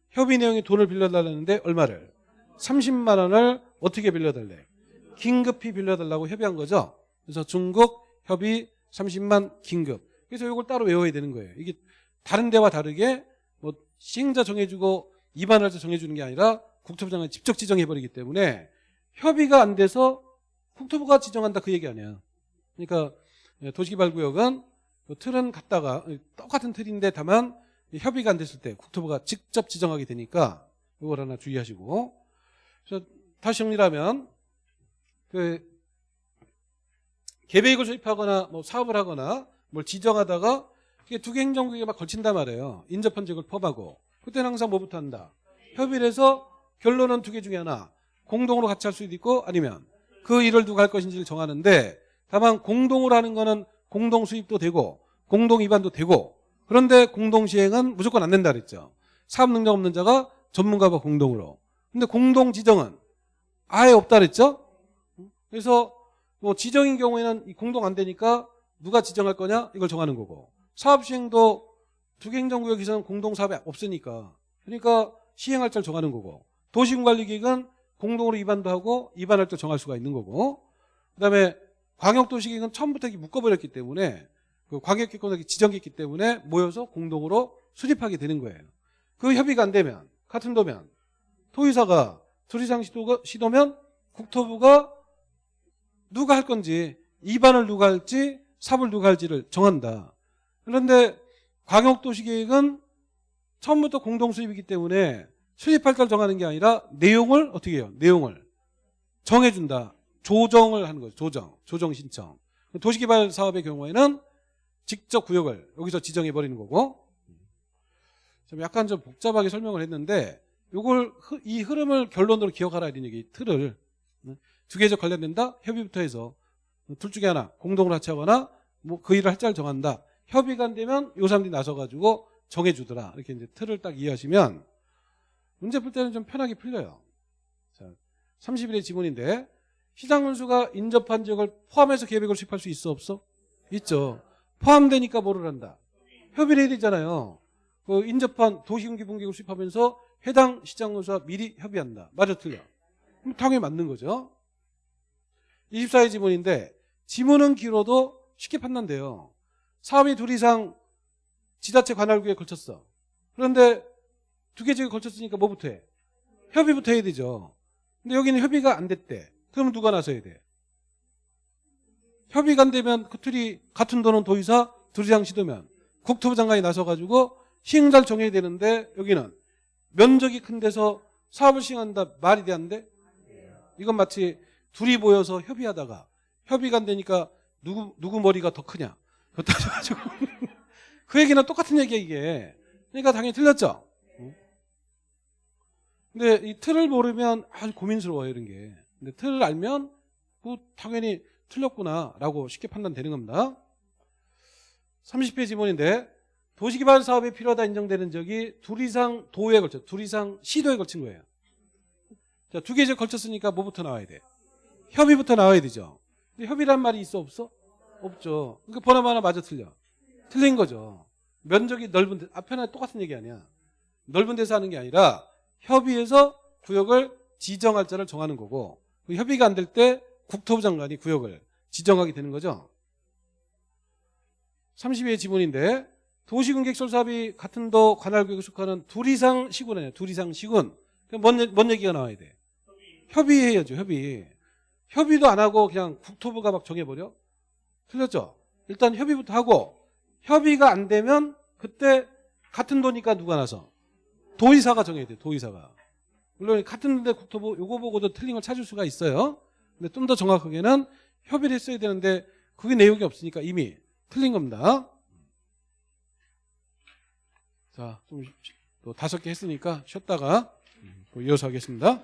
협의 내용이 돈을 빌려달라는데 얼마를? 30만 원을 어떻게 빌려달래? 긴급히 빌려달라고 협의한 거죠. 그래서 중국 협의 30만 긴급. 그래서 이걸 따로 외워야 되는 거예요. 이게 다른 데와 다르게 뭐 시행자 정해주고 입안할자 정해주는 게 아니라 국토부 장관이 직접 지정해버리기 때문에 협의가 안 돼서 국토부가 지정한다 그 얘기 아니야. 그러니까 도시개발구역은 그 틀은 갖다가 똑같은 틀인데 다만 협의가 안 됐을 때 국토부가 직접 지정하게 되니까 이걸 하나 주의하시고 그래서 다시 정리하면 그 계획을 수립하거나 뭐 사업을 하거나 뭘 지정하다가 이게 두 개 행정구역에 막 걸친단 말이에요. 인접한 지역을 포함하고 그때는 항상 뭐부터 한다. 협의를 해서 결론은 두 개 중에 하나 공동으로 같이 할 수도 있고 아니면 그 일을 누가 할 것인지를 정하는데 다만 공동으로 하는 거는 공동 수입도 되고 공동 위반도 되고 그런데 공동 시행은 무조건 안 된다 그랬죠. 사업 능력 없는 자가 전문가와 공동으로. 근데 공동 지정은 아예 없다 그랬죠. 그래서 뭐 지정인 경우에는 이 공동 안 되니까 누가 지정할 거냐 이걸 정하는 거고 사업 시행도 두개 행정구역에서는 공동 사업이 없으니까 그러니까 시행할 줄 정하는 거고 도시군관리계획은 공동으로 입안도 하고 입안할 때 정할 수가 있는 거고 그다음에 광역도시계획은 처음부터 묶어버렸기 때문에 그 광역기권이 지정했기 때문에 모여서 공동으로 수립하게 되는 거예요. 그 협의가 안 되면 같은 도면 토의사가 둘 이상 시도가, 시도면 국토부가 누가 할 건지 입안을 누가 할지 삽을 누가 할지를 정한다. 그런데 광역도시계획은 처음부터 공동수입이기 때문에 수입할 때 정하는 게 아니라 내용을 어떻게 해요? 내용을 정해준다. 조정을 하는 거죠. 조정. 조정 신청. 도시개발 사업의 경우에는 직접 구역을 여기서 지정해버리는 거고 좀 약간 좀 복잡하게 설명을 했는데 이걸 이 흐름을 결론으로 기억하라 이런 얘기 틀을 두 개적 관련된다 협의부터 해서 둘 중에 하나 공동으로 합치하거나 뭐 그 일을 할 자를 정한다 협의가 안 되면 요 사람들이 나서가지고 정해주더라. 이렇게 이제 틀을 딱 이해하시면 문제 풀 때는 좀 편하게 풀려요. 자 30일의 지문인데 시장 운수가 인접한 지역을 포함해서 계획을 수립할 수 있어 없어? 있죠. 포함되니까 뭐를 한다? 협의를 해야 되잖아요. 그 인접한 도시경기분계획을 수립하면서 해당 시장 운수와 미리 협의한다. 맞아 틀려? 그럼 당연히 맞는 거죠. 24의 지문인데 지문은 길어도 쉽게 판단돼요. 사업이 둘 이상 지자체 관할구에 걸쳤어. 그런데 두 개 지역에 걸쳤으니까 뭐부터 해? 협의부터 해야 되죠. 근데 여기는 협의가 안 됐대. 그러면 누가 나서야 돼? 협의가 안 되면 그 틀이 같은 돈은 도의사 둘 이상 시도면 국토부 장관이 나서가지고 시행자를 정해야 되는데 여기는 면적이 큰 데서 사업을 시행한다 말이 돼? 이건 마치 둘이 모여서 협의하다가 협의가 안 되니까 누구 누구 머리가 더 크냐 그거 따져가지고 그 얘기는 똑같은 얘기야 이게 그러니까 당연히 틀렸죠 근데 이 틀을 모르면 아주 고민스러워요 이런 게 근데 틀을 알면 그 당연히 틀렸구나 라고 쉽게 판단되는 겁니다 30회 지문인데 도시개발 사업에 필요하다 인정되는 적이 둘 이상 도에 걸쳐 둘 이상 시도에 걸친 거예요 자, 두 개에 걸쳤으니까 뭐부터 나와야 돼? 협의부터 나와야 되죠. 근데 협의란 말이 있어 없어? 없죠. 그러니까 번호만 하나 맞아 틀려. 틀린 거죠. 면적이 넓은 데 앞에나 똑같은 얘기 아니야. 넓은 데서 하는 게 아니라 협의해서 구역을 지정할 자를 정하는 거고 그 협의가 안 될 때 국토부 장관이 구역을 지정하게 되는 거죠. 32의 지문인데 도시군객설 사업이 같은 도 관할구역에 속하는 둘 이상 시군이에요. 둘 이상 시군. 뭔, 뭔 얘기가 나와야 돼? 협의해야죠. 협의. 협의도 안 하고 그냥 국토부가 막 정해버려? 틀렸죠? 일단 협의부터 하고 협의가 안 되면 그때 같은 도니까 누가 나서? 도의사가 정해야 돼 도의사가. 물론 같은 데 국토부 요거 보고도 틀린 걸 찾을 수가 있어요. 근데 좀 더 정확하게는 협의를 했어야 되는데 그게 내용이 없으니까 이미 틀린 겁니다. 자, 좀또 다섯 개 했으니까 쉬었다가 또 이어서 하겠습니다.